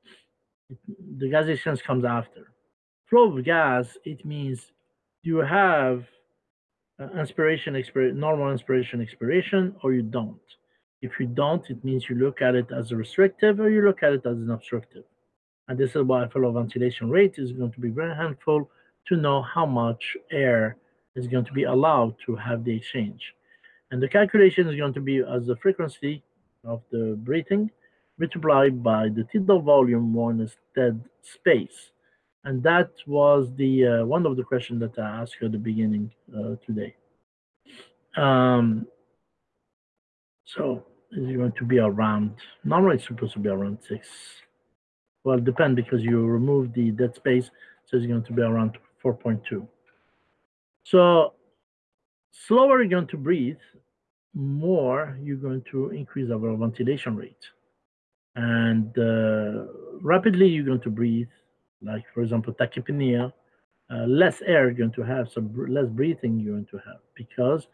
the gas exchange comes after. Flow of gas, it means you have uh, inspiration, expir normal inspiration, expiration, or you don't. If you don't, it means you look at it as a restrictive or you look at it as an obstructive. And this is why flow ventilation rate is going to be very helpful to know how much air is going to be allowed to have the exchange. And the calculation is going to be as the frequency of the breathing multiplied by the tidal volume minus dead space. And that was the uh, one of the questions that I asked at the beginning uh, today. Um, so it's going to be around, normally it's supposed to be around six. Well, depend because you remove the dead space, so it's going to be around 4.2. So slower you're going to breathe, more you're going to increase our ventilation rate and uh, rapidly you're going to breathe, like for example tachypnea, uh, less air you're going to have, so less breathing you're going to have because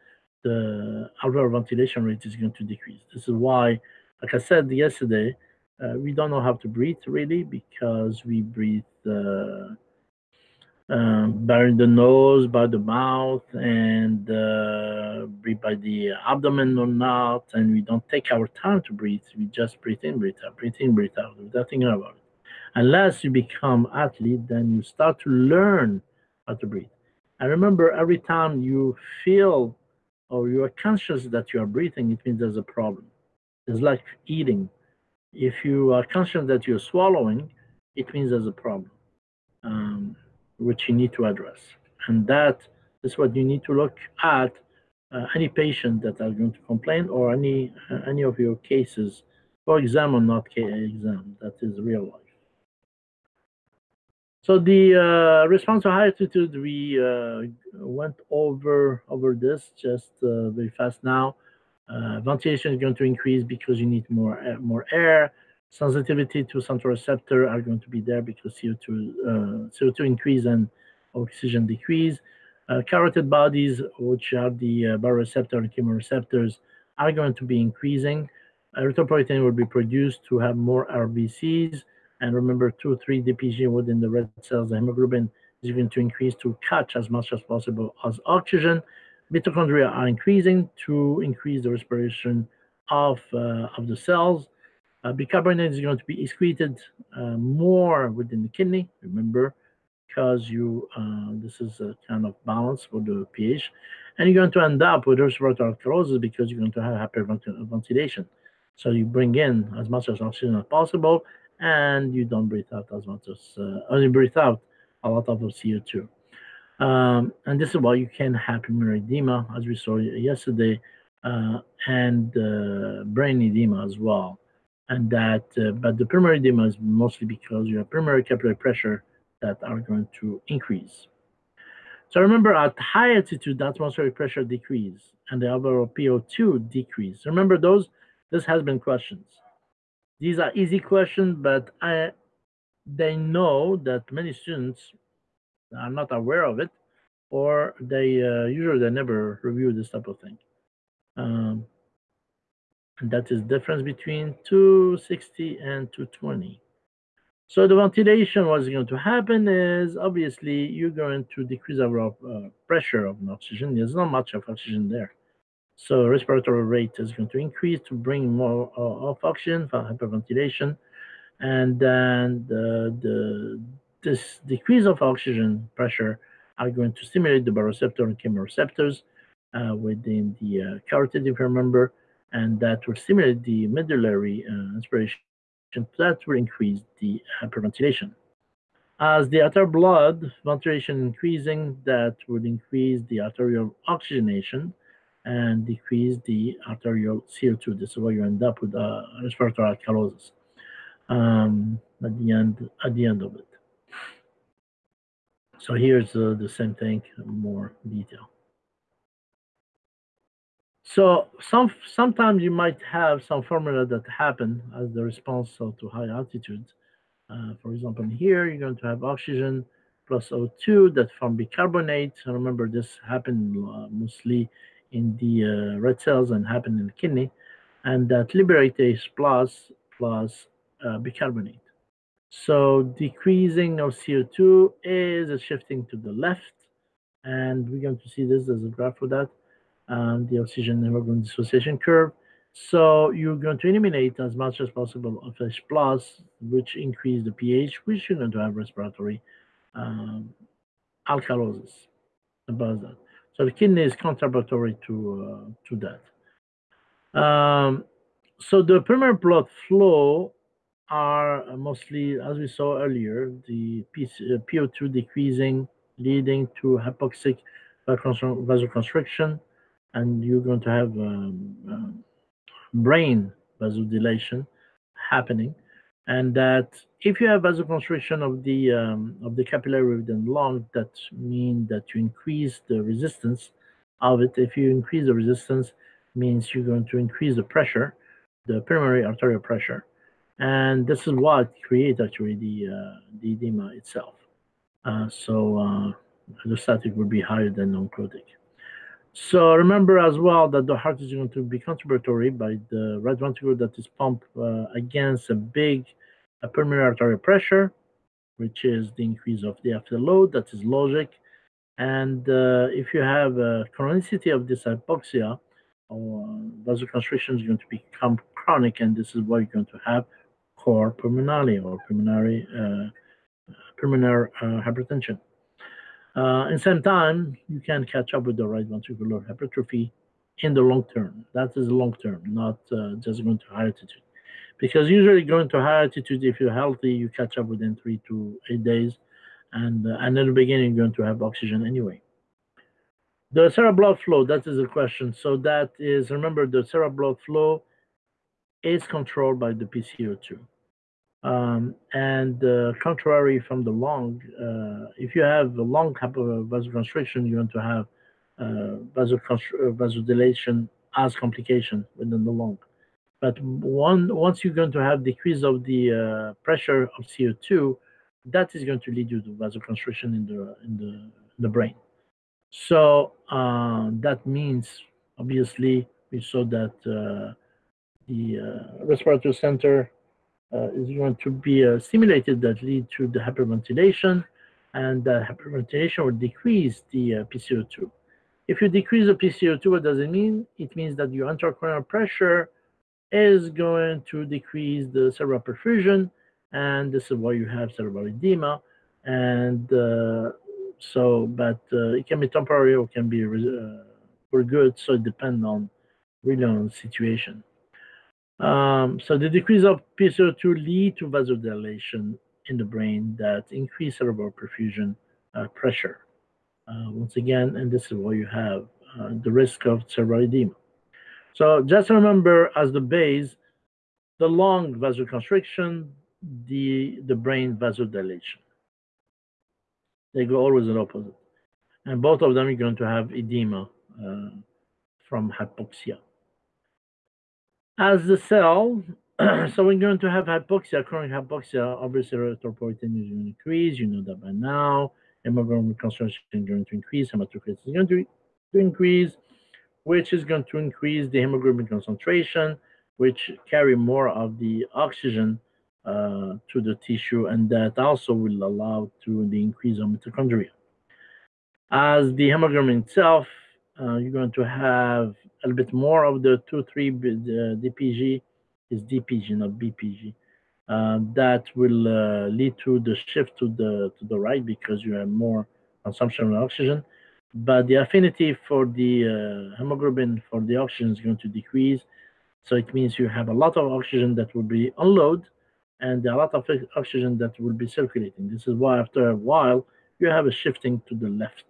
the alveolar ventilation rate is going to decrease. This is why, like I said yesterday, uh, we don't know how to breathe really because we breathe uh, um, by the nose, by the mouth, and uh, breathe by the abdomen or not. And we don't take our time to breathe. We just breathe in, breathe out, breathe in, breathe out without thinking about it. Unless you become athlete, then you start to learn how to breathe. And remember, every time you feel or you are conscious that you are breathing, it means there's a problem. It's like eating. If you are conscious that you're swallowing, it means there's a problem. Um, which you need to address. And that is what you need to look at uh, any patient that are going to complain or any uh, any of your cases for exam or not exam. That is real life. So the uh, response to high altitude, we uh, went over over this just uh, very fast now. Uh, ventilation is going to increase because you need more more air. Sensitivity to central receptor are going to be there because CO2 uh, CO2 increase and oxygen decrease. Uh, carotid bodies, which are the uh, baroreceptor and chemoreceptors, are going to be increasing. Erythropoietin will be produced to have more RBCs. And remember, 2, 3 DPG within the red cells, the hemoglobin is going to increase to catch as much as possible as oxygen. Mitochondria are increasing to increase the respiration of, uh, of the cells. Uh, bicarbonate is going to be excreted uh, more within the kidney. Remember, because you uh, this is a kind of balance for the pH, and you're going to end up with respiratory alkalosis because you're going to have hyperventilation. So you bring in as much as oxygen as possible, and you don't breathe out as much as uh, only breathe out a lot of CO2. Um, and this is why you can have pulmonary edema, as we saw yesterday, uh, and uh, brain edema as well. And that, uh, but the pulmonary edema is mostly because you have pulmonary capillary pressure that are going to increase. So remember at high altitude, the atmospheric pressure decrease and the overall PO2 decrease. Remember those? This has been questions. These are easy questions, but I, they know that many students are not aware of it, or they uh, usually they never review this type of thing. Um, and that is difference between 260 and 220. So the ventilation, what's going to happen is obviously you're going to decrease our uh, pressure of oxygen. There's not much of oxygen there. So respiratory rate is going to increase to bring more uh, of oxygen for hyperventilation. And then the, the, this decrease of oxygen pressure are going to stimulate the baroreceptor and chemoreceptors uh, within the uh, carotid, if you remember, and that will stimulate the medullary uh, inspiration that will increase the hyperventilation. As the arterial blood ventilation increasing, that would increase the arterial oxygenation and decrease the arterial CO2. This is you end up with uh, respiratory alkalosis um, at the end at the end of it. So here's uh, the same thing, more detail. So some sometimes you might have some formula that happen as the response to high altitude. Uh, for example, here you're going to have oxygen plus O2 that form bicarbonate. And remember, this happened uh, mostly in the uh, red cells and happened in the kidney, and that liberate plus plus uh, bicarbonate. So decreasing of CO2 is shifting to the left, and we're going to see this as a graph for that and the oxygen hemoglobin dissociation curve. So you're going to eliminate as much as possible of H plus, which increase the pH, which you're going to have respiratory um, alkalosis about that. So the kidney is contributory to uh, to that. Um, so the pulmonary blood flow are mostly, as we saw earlier, the PO2 uh, decreasing, leading to hypoxic vasoconstriction, and you're going to have um, uh, brain vasodilation happening. And that if you have vasoconstriction of the um, of the capillary within the lung that means that you increase the resistance of it. If you increase the resistance means you're going to increase the pressure the pulmonary arterial pressure. And this is what creates actually the uh, the edema itself. Uh, so uh, the static would be higher than non-clotic so remember as well that the heart is going to be contributory by the right ventricle that is pumped uh, against a big uh, pulmonary arterial pressure, which is the increase of the afterload. That is logic. And uh, if you have a chronicity of this hypoxia, or vasoconstriction is going to become chronic, and this is what you're going to have cor pulmonale or pulmonary uh, pulmonary uh, hypertension. Uh, in same time, you can catch up with the right ventricular hypertrophy in the long term. That is long term, not uh, just going to high altitude. Because usually going to high altitude, if you're healthy, you catch up within three to eight days. And, uh, and in the beginning, you're going to have oxygen anyway. The cerebral blood flow, that is the question. So that is, remember, the cerebral blood flow is controlled by the PCO2. Um, and uh, contrary from the lung, uh, if you have a lung vasoconstriction, you're going to have uh, vasodilation as complication within the lung. But one, once you're going to have decrease of the uh, pressure of CO2, that is going to lead you to vasoconstriction in the in the in the brain. So uh, that means obviously we saw that uh, the uh, respiratory center uh, is going to be uh, stimulated that lead to the hyperventilation, and the hyperventilation will decrease the uh, PCO2. If you decrease the PCO2, what does it mean? It means that your intracranial pressure is going to decrease the cerebral perfusion, and this is why you have cerebral edema. And uh, so, but uh, it can be temporary or can be uh, for good, so it depends on really on situation. Um, so the decrease of PCO2 lead to vasodilation in the brain that increase cerebral perfusion uh, pressure. Uh, once again, and this is why you have uh, the risk of cerebral edema. So just remember as the base, the lung vasoconstriction, the, the brain vasodilation. They go always in opposite. And both of them you're going to have edema uh, from hypoxia. As the cell, so we're going to have hypoxia, chronic hypoxia, obviously erythropoietin is going to increase. You know that by now. Hemoglobin concentration is going to increase. Hematocrit is going to, to increase, which is going to increase the hemoglobin concentration, which carry more of the oxygen uh, to the tissue, and that also will allow to the increase of mitochondria. As the hemoglobin itself, uh, you're going to have a bit more of the two, 2,3 DPG is DPG, not BPG. Uh, that will uh, lead to the shift to the to the right because you have more consumption of oxygen. But the affinity for the uh, hemoglobin for the oxygen is going to decrease. So it means you have a lot of oxygen that will be unload and a lot of oxygen that will be circulating. This is why after a while you have a shifting to the left.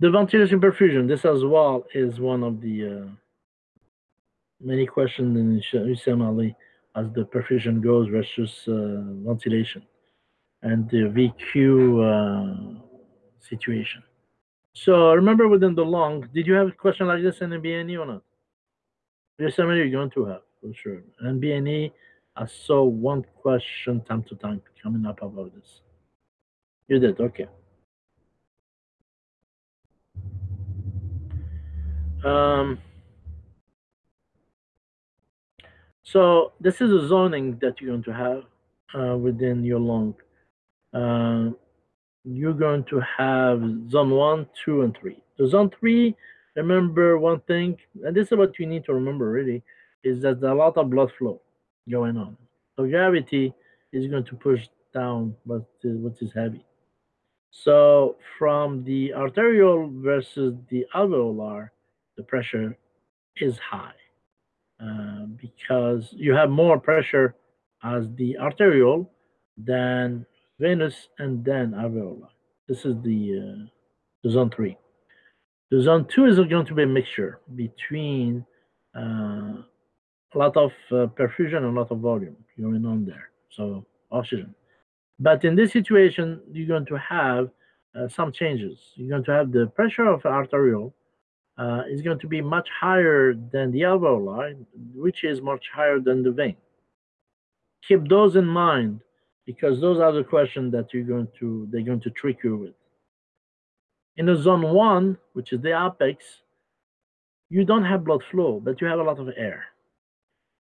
The ventilation perfusion, this as well is one of the uh, many questions in USMLE as the perfusion goes versus uh, ventilation and the VQ uh, situation. So remember within the lung, did you have a question like this in the BNE or not? USMLE you're going to have for sure. And BNE, I saw one question time to time coming up about this. You did, okay. Um, So this is a zoning that you're going to have uh, within your lung. Uh, you're going to have zone one, two, and three. So zone three, remember one thing, and this is what you need to remember really, is that there's a lot of blood flow going on. So gravity is going to push down what is, what is heavy. So from the arterial versus the alveolar, the pressure is high. Uh, because you have more pressure as the arterial than venous and then alveolar. This is the, uh, the zone three. The zone two is going to be a mixture between uh, a lot of uh, perfusion and a lot of volume going on there, so oxygen. But in this situation, you're going to have uh, some changes. You're going to have the pressure of arterial uh, is going to be much higher than the alveoli, which is much higher than the vein. Keep those in mind because those are the questions that you're going to they're going to trick you with. In the zone one, which is the apex, you don't have blood flow, but you have a lot of air.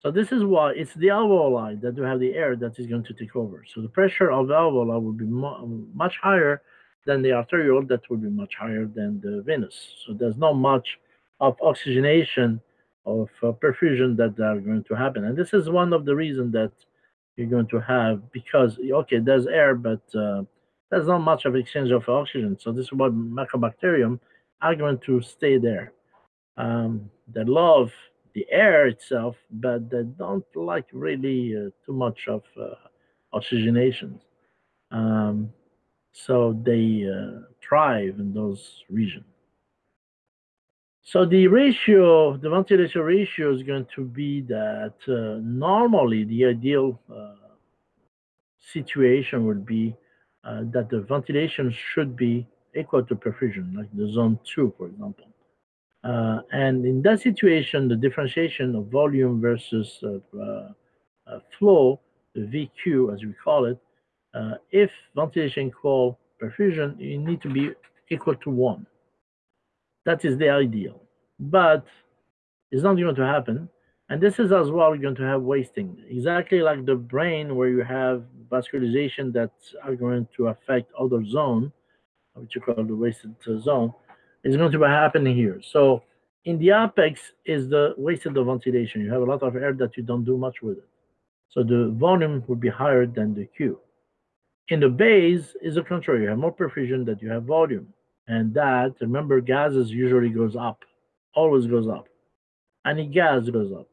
So this is why it's the alveoli that you have the air that is going to take over. So the pressure of the alveoli will be much higher then the arterial that will be much higher than the venous. So there's not much of oxygenation of uh, perfusion that are going to happen. And this is one of the reasons that you're going to have because, okay, there's air, but uh, there's not much of exchange of oxygen. So this is why Mycobacterium are going to stay there. Um, they love the air itself, but they don't like really uh, too much of uh, oxygenation. Um, so they uh, thrive in those regions. So the ratio, the ventilation ratio is going to be that uh, normally the ideal uh, situation would be uh, that the ventilation should be equal to perfusion, like the zone two, for example. Uh, and in that situation, the differentiation of volume versus uh, uh, flow, the VQ as we call it, uh, if ventilation equal perfusion, you need to be equal to one. That is the ideal. But it's not going to happen. And this is as well going to have wasting, exactly like the brain where you have vascularization that are going to affect other zone, which you call the wasted zone, is going to be happening here. So in the apex is the wasted of ventilation. You have a lot of air that you don't do much with it. So the volume would be higher than the Q. In the base is the contrary. You have more perfusion that you have volume. And that, remember, gases usually goes up, always goes up. Any gas goes up.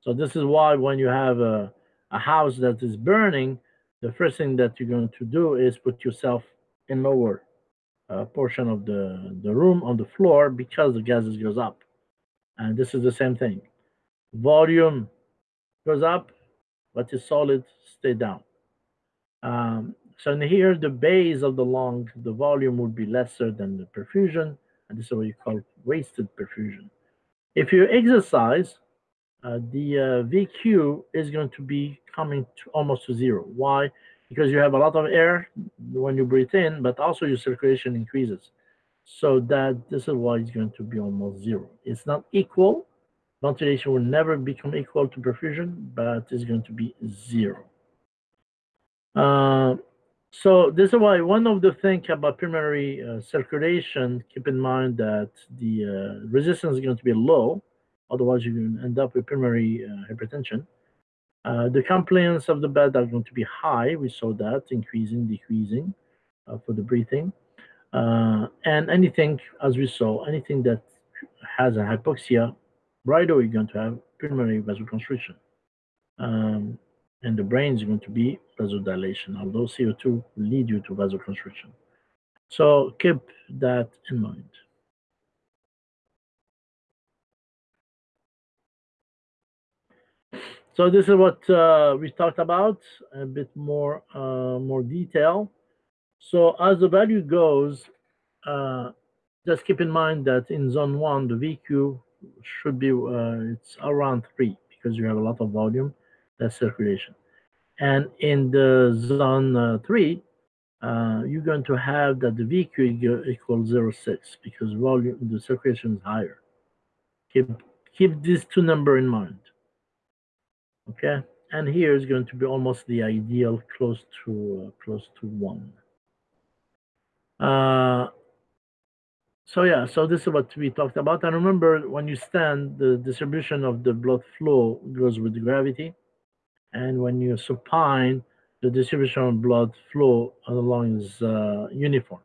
So this is why when you have a, a house that is burning, the first thing that you're going to do is put yourself in lower uh, portion of the, the room on the floor because the gases goes up. And this is the same thing. Volume goes up, but the solid stay down. Um, so in here, the base of the lung, the volume would be lesser than the perfusion, and this is what you call wasted perfusion. If you exercise, uh, the uh, VQ is going to be coming to almost to zero. Why? Because you have a lot of air when you breathe in, but also your circulation increases. So that this is why it's going to be almost zero. It's not equal. Ventilation will never become equal to perfusion, but it's going to be zero. Uh, so this is why one of the things about pulmonary uh, circulation, keep in mind that the uh, resistance is going to be low, otherwise you end up with pulmonary uh, hypertension. Uh, the compliance of the bed are going to be high. We saw that increasing, decreasing for the breathing. And anything, as we saw, anything that has a hypoxia, right away you're going to have pulmonary vasoconstriction. Um, and the brain is going to be vasodilation, although CO2 will lead you to vasoconstriction. So keep that in mind. So this is what uh, we talked about, a bit more uh, more detail. So as the value goes, uh, just keep in mind that in zone one, the VQ should be, uh, it's around three because you have a lot of volume, that's circulation. And in the zone uh, three, uh, you're going to have that the VQ equals 0.6 because volume, the circulation is higher. Keep, keep these two number in mind. Okay, and here is going to be almost the ideal close to uh, close to one. Uh, so yeah, so this is what we talked about. And remember, when you stand, the distribution of the blood flow goes with gravity. And when you supine, the distribution of blood flow along is uh, uniform.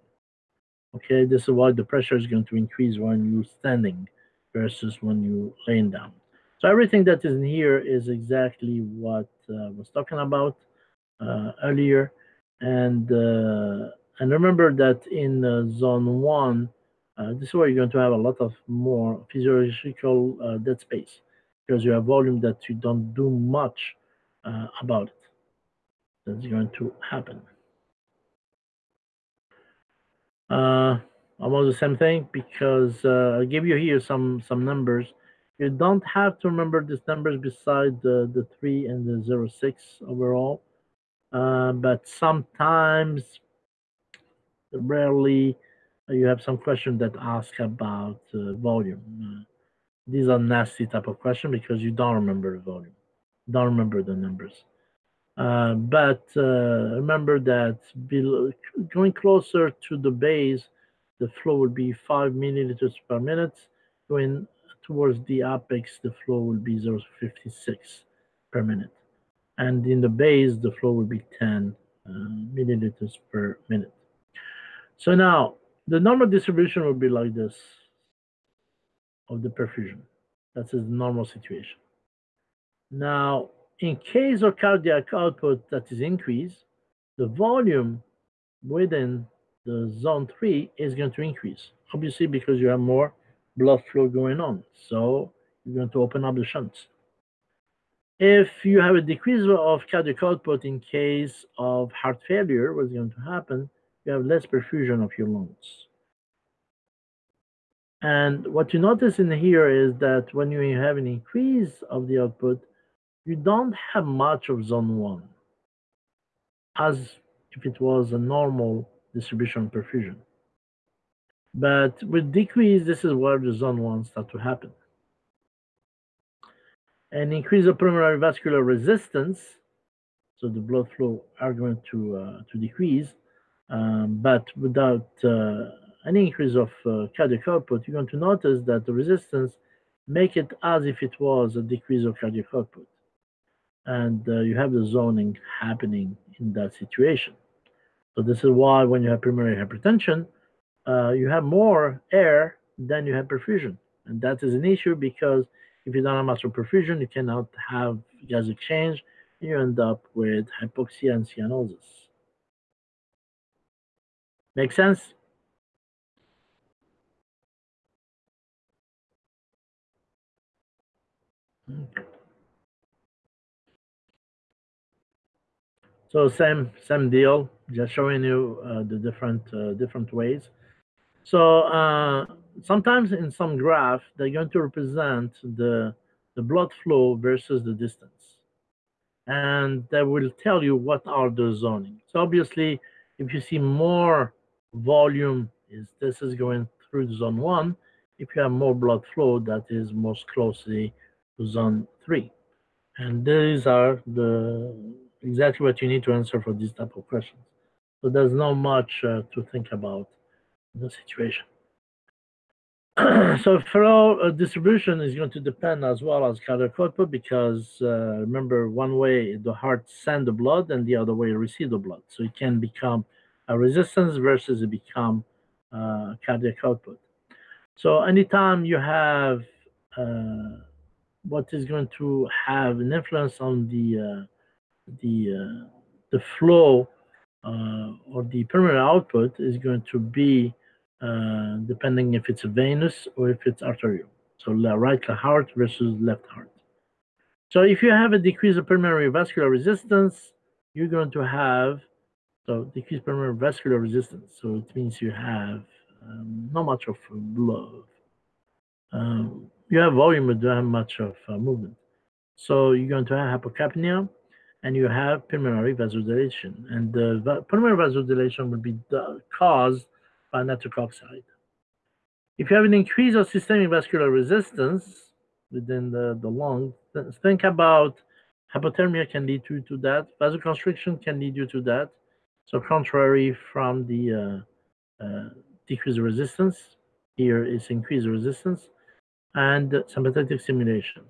Okay, this is why the pressure is going to increase when you're standing versus when you're laying down. So everything that is in here is exactly what uh, I was talking about uh, earlier. And uh, and remember that in uh, zone one, uh, this is where you're going to have a lot of more physiological dead space because you have volume that you don't do much about it. That's going to happen. Uh, almost the same thing because uh, I'll give you here some some numbers you don't have to remember these numbers beside the, the 3 and the 0, 06 overall. Uh, but sometimes, rarely, you have some question that ask about uh, volume. Uh, these are nasty type of question because you don't remember the volume, don't remember the numbers. Uh, but uh, remember that below, going closer to the base, the flow will be 5 milliliters per minute. Going towards the apex, the flow will be 0.56 per minute. And in the base, the flow will be 10 uh, milliliters per minute. So now, the normal distribution will be like this of the perfusion. That is the normal situation. Now, in case of cardiac output that is increased, the volume within the zone 3 is going to increase, obviously because you have more blood flow going on. So you're going to open up the shunts. If you have a decrease of cardiac output in case of heart failure, what's going to happen? You have less perfusion of your lungs. And what you notice in here is that when you have an increase of the output, you don't have much of zone one as if it was a normal distribution perfusion. But with decrease, this is where the zone one start to happen. An increase of pulmonary vascular resistance, so the blood flow are going to uh, to decrease, um, but without uh, any increase of uh, cardiac output, you're going to notice that the resistance make it as if it was a decrease of cardiac output. And uh, you have the zoning happening in that situation. So this is why when you have pulmonary hypertension, uh, you have more air than you have perfusion. And that is an issue because if you don't have much perfusion, you cannot have gas exchange, you end up with hypoxia and cyanosis. Make sense? Okay. So same same deal, just showing you uh, the different uh, different ways. So uh, sometimes in some graph, they're going to represent the the blood flow versus the distance, and they will tell you what are the zoning. So obviously, if you see more volume, is this is going through zone one. If you have more blood flow, that is most closely to zone three, and these are the exactly what you need to answer for this type of questions. So there's not much uh, to think about in the situation. so flow uh, distribution is going to depend as well as cardiac output because uh, remember one way the heart send the blood and the other way receive the blood. So it can become a resistance versus it become uh, cardiac output. So anytime you have uh, what is going to have an influence on the uh, the uh, the flow uh, or the pulmonary output is going to be uh, depending if it's venous or if it's arterial. So right heart versus left heart. So if you have a decrease of pulmonary vascular resistance, you're going to have so decreased pulmonary vascular resistance. So it means you have um, not much of blood. Um, you have volume, but don't have much of uh, movement. So you're going to have hypocapnia, and you have pulmonary vasodilation. And the pulmonary vasodilation will be caused by nitric oxide. If you have an increase of systemic vascular resistance within the, the lung, think about hypothermia can lead to, to that. Vasoconstriction can lead you to that. So contrary from the uh, uh, decreased resistance, here is increased resistance and sympathetic stimulation.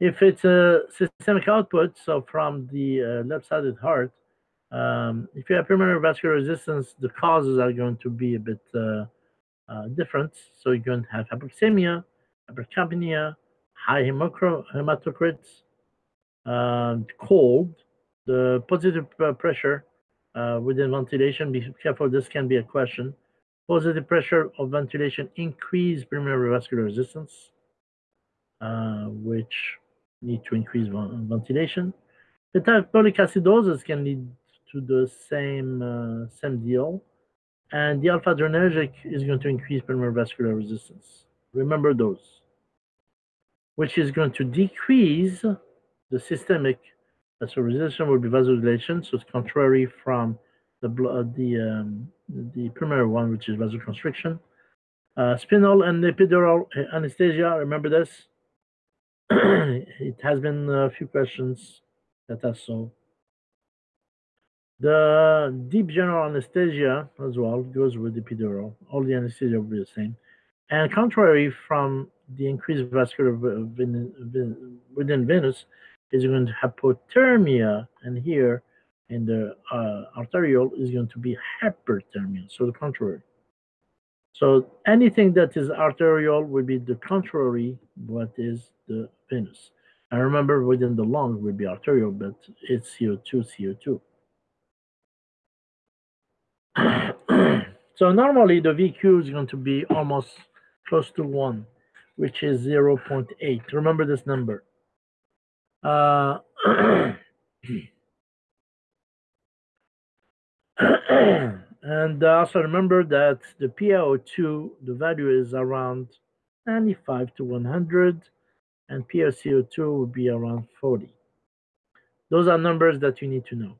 If it's a systemic output, so from the uh, left-sided heart, um, if you have pulmonary vascular resistance, the causes are going to be a bit uh, uh, different. So you're going to have hypoxemia, hypercapnia, high hematocrits, um, cold, the positive uh, pressure uh, within ventilation. Be careful, this can be a question. Positive pressure of ventilation increase pulmonary vascular resistance, uh, which need to increase ventilation. Metabolic acidosis can lead to the same uh, same deal, and the alpha adrenergic is going to increase pulmonary vascular resistance. Remember those, which is going to decrease the systemic. Uh, so resistance will be vasodilation, so it's contrary from the blood, the um, the primary one, which is vasoconstriction. Uh, spinal and epidural anesthesia. Remember this it has been a few questions that I saw. The deep general anesthesia as well goes with the epidural. All the anesthesia will be the same. And contrary from the increased vascular within venous is going to hypothermia, and here in the uh, arterial is going to be hyperthermia, so the contrary. So anything that is arterial will be the contrary what is the venous. I remember within the lung would be arterial, but it's CO2, CO2. so normally the VQ is going to be almost close to 1, which is 0 0.8. Remember this number. Uh, And also remember that the PaO2, the value is around 95 to 100, and PaCO2 will be around 40. Those are numbers that you need to know.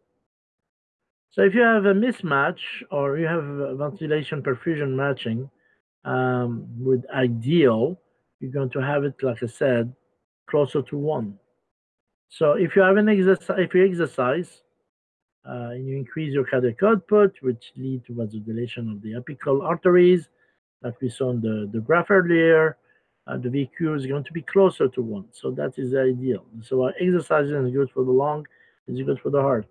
So if you have a mismatch or you have ventilation perfusion matching um, with ideal, you're going to have it, like I said, closer to one. So if you have an exercise, if you exercise, uh, and you increase your cardiac output, which lead to vasodilation of the apical arteries, like we saw in the, the graph earlier, uh, the VQ is going to be closer to one. So that is ideal. So uh, exercising is good for the lung, it's good for the heart.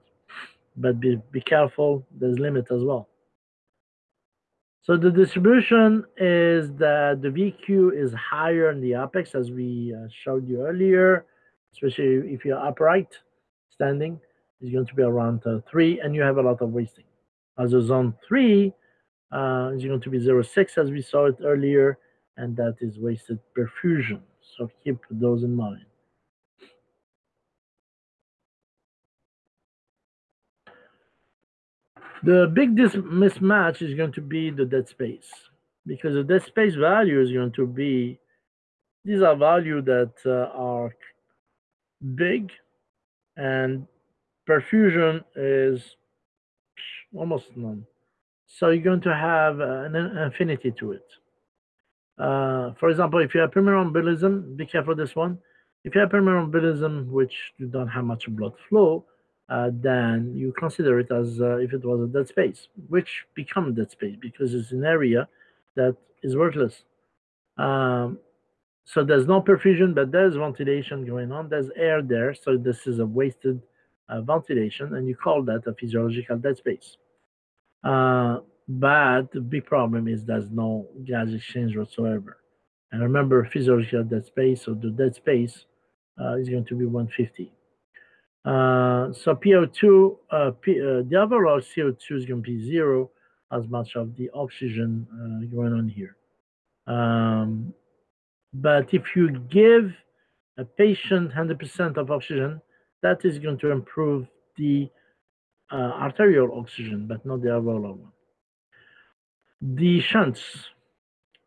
But be, be careful, there's limit as well. So the distribution is that the VQ is higher in the apex, as we uh, showed you earlier, especially if you're upright, standing is going to be around uh, 3, and you have a lot of wasting. As a zone 3 uh, is going to be 0.6, as we saw it earlier, and that is wasted perfusion. So keep those in mind. The big mismatch is going to be the dead space because the dead space value is going to be, these are values that uh, are big and perfusion is almost none. So you're going to have an infinity to it. Uh, for example, if you have pulmonary embolism, be careful this one. If you have pulmonary embolism, which you don't have much blood flow, uh, then you consider it as uh, if it was a dead space, which become dead space because it's an area that is worthless. Um, so there's no perfusion, but there's ventilation going on. There's air there, so this is a wasted ventilation, and you call that a physiological dead space. Uh, but the big problem is there's no gas exchange whatsoever. And remember, physiological dead space, so the dead space uh, is going to be 150. Uh, so PO2, uh, P, uh, the overall CO2 is going to be zero as much of the oxygen uh, going on here. Um, but if you give a patient 100% of oxygen, that is going to improve the uh, arterial oxygen, but not the overall one. The shunts.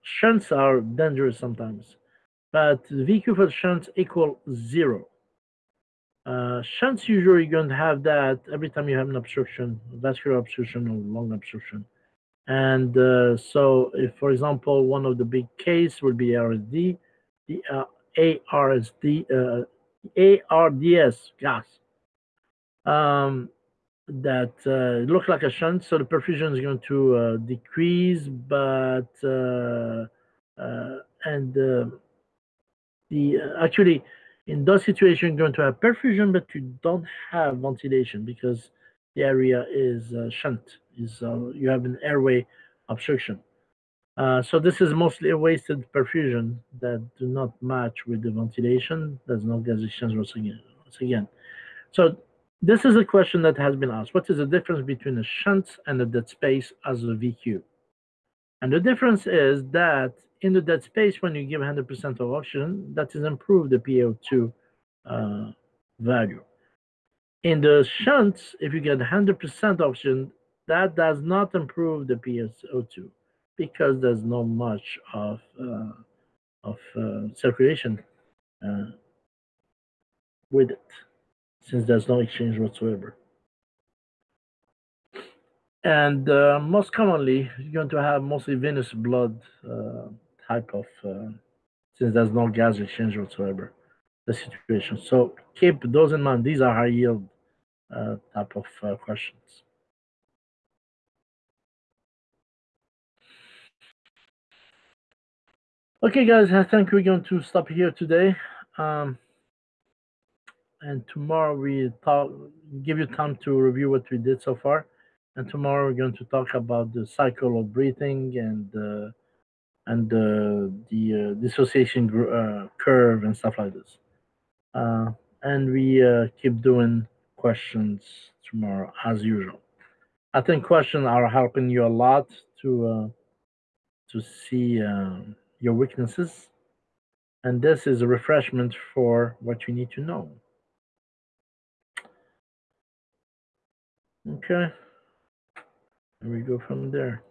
Shunts are dangerous sometimes, but VQ for shunts equal zero. Uh, shunts usually going to have that every time you have an obstruction, vascular obstruction or lung obstruction. And uh, so, if, for example, one of the big case would be ARSD, the uh, ARSD, uh, ARDS gas. Um, that uh, look like a shunt, so the perfusion is going to uh, decrease, but uh, uh and uh, the uh, actually in those situations you're going to have perfusion, but you don't have ventilation because the area is shunt, is you have an airway obstruction. So this is mostly a wasted perfusion that do not match with the ventilation. There's no gas exchange once again. Once again. So this is a question that has been asked. What is the difference between a shunt and a dead space as a VQ? And the difference is that in the dead space, when you give 100% of oxygen, that is improved the PaO2 uh, value. In the shunts, if you get 100% oxygen, that does not improve the PaO2 because there's not much of uh, of uh, circulation uh, with it since there's no exchange whatsoever. And uh, most commonly, you're going to have mostly venous blood uh, type of, uh, since there's no gas exchange whatsoever, the situation. So keep those in mind. These are high yield type of questions. Okay, guys, I think we're going to stop here today. Um, and tomorrow we talk give you time to review what we did so far. And tomorrow we're going to talk about the cycle of breathing and uh, and uh, the uh, dissociation uh, curve and stuff like this. Uh, and we uh, keep doing questions tomorrow as usual. I think questions are helping you a lot to to see your weaknesses and this is a refreshment for what you need to know Okay. And we go from there.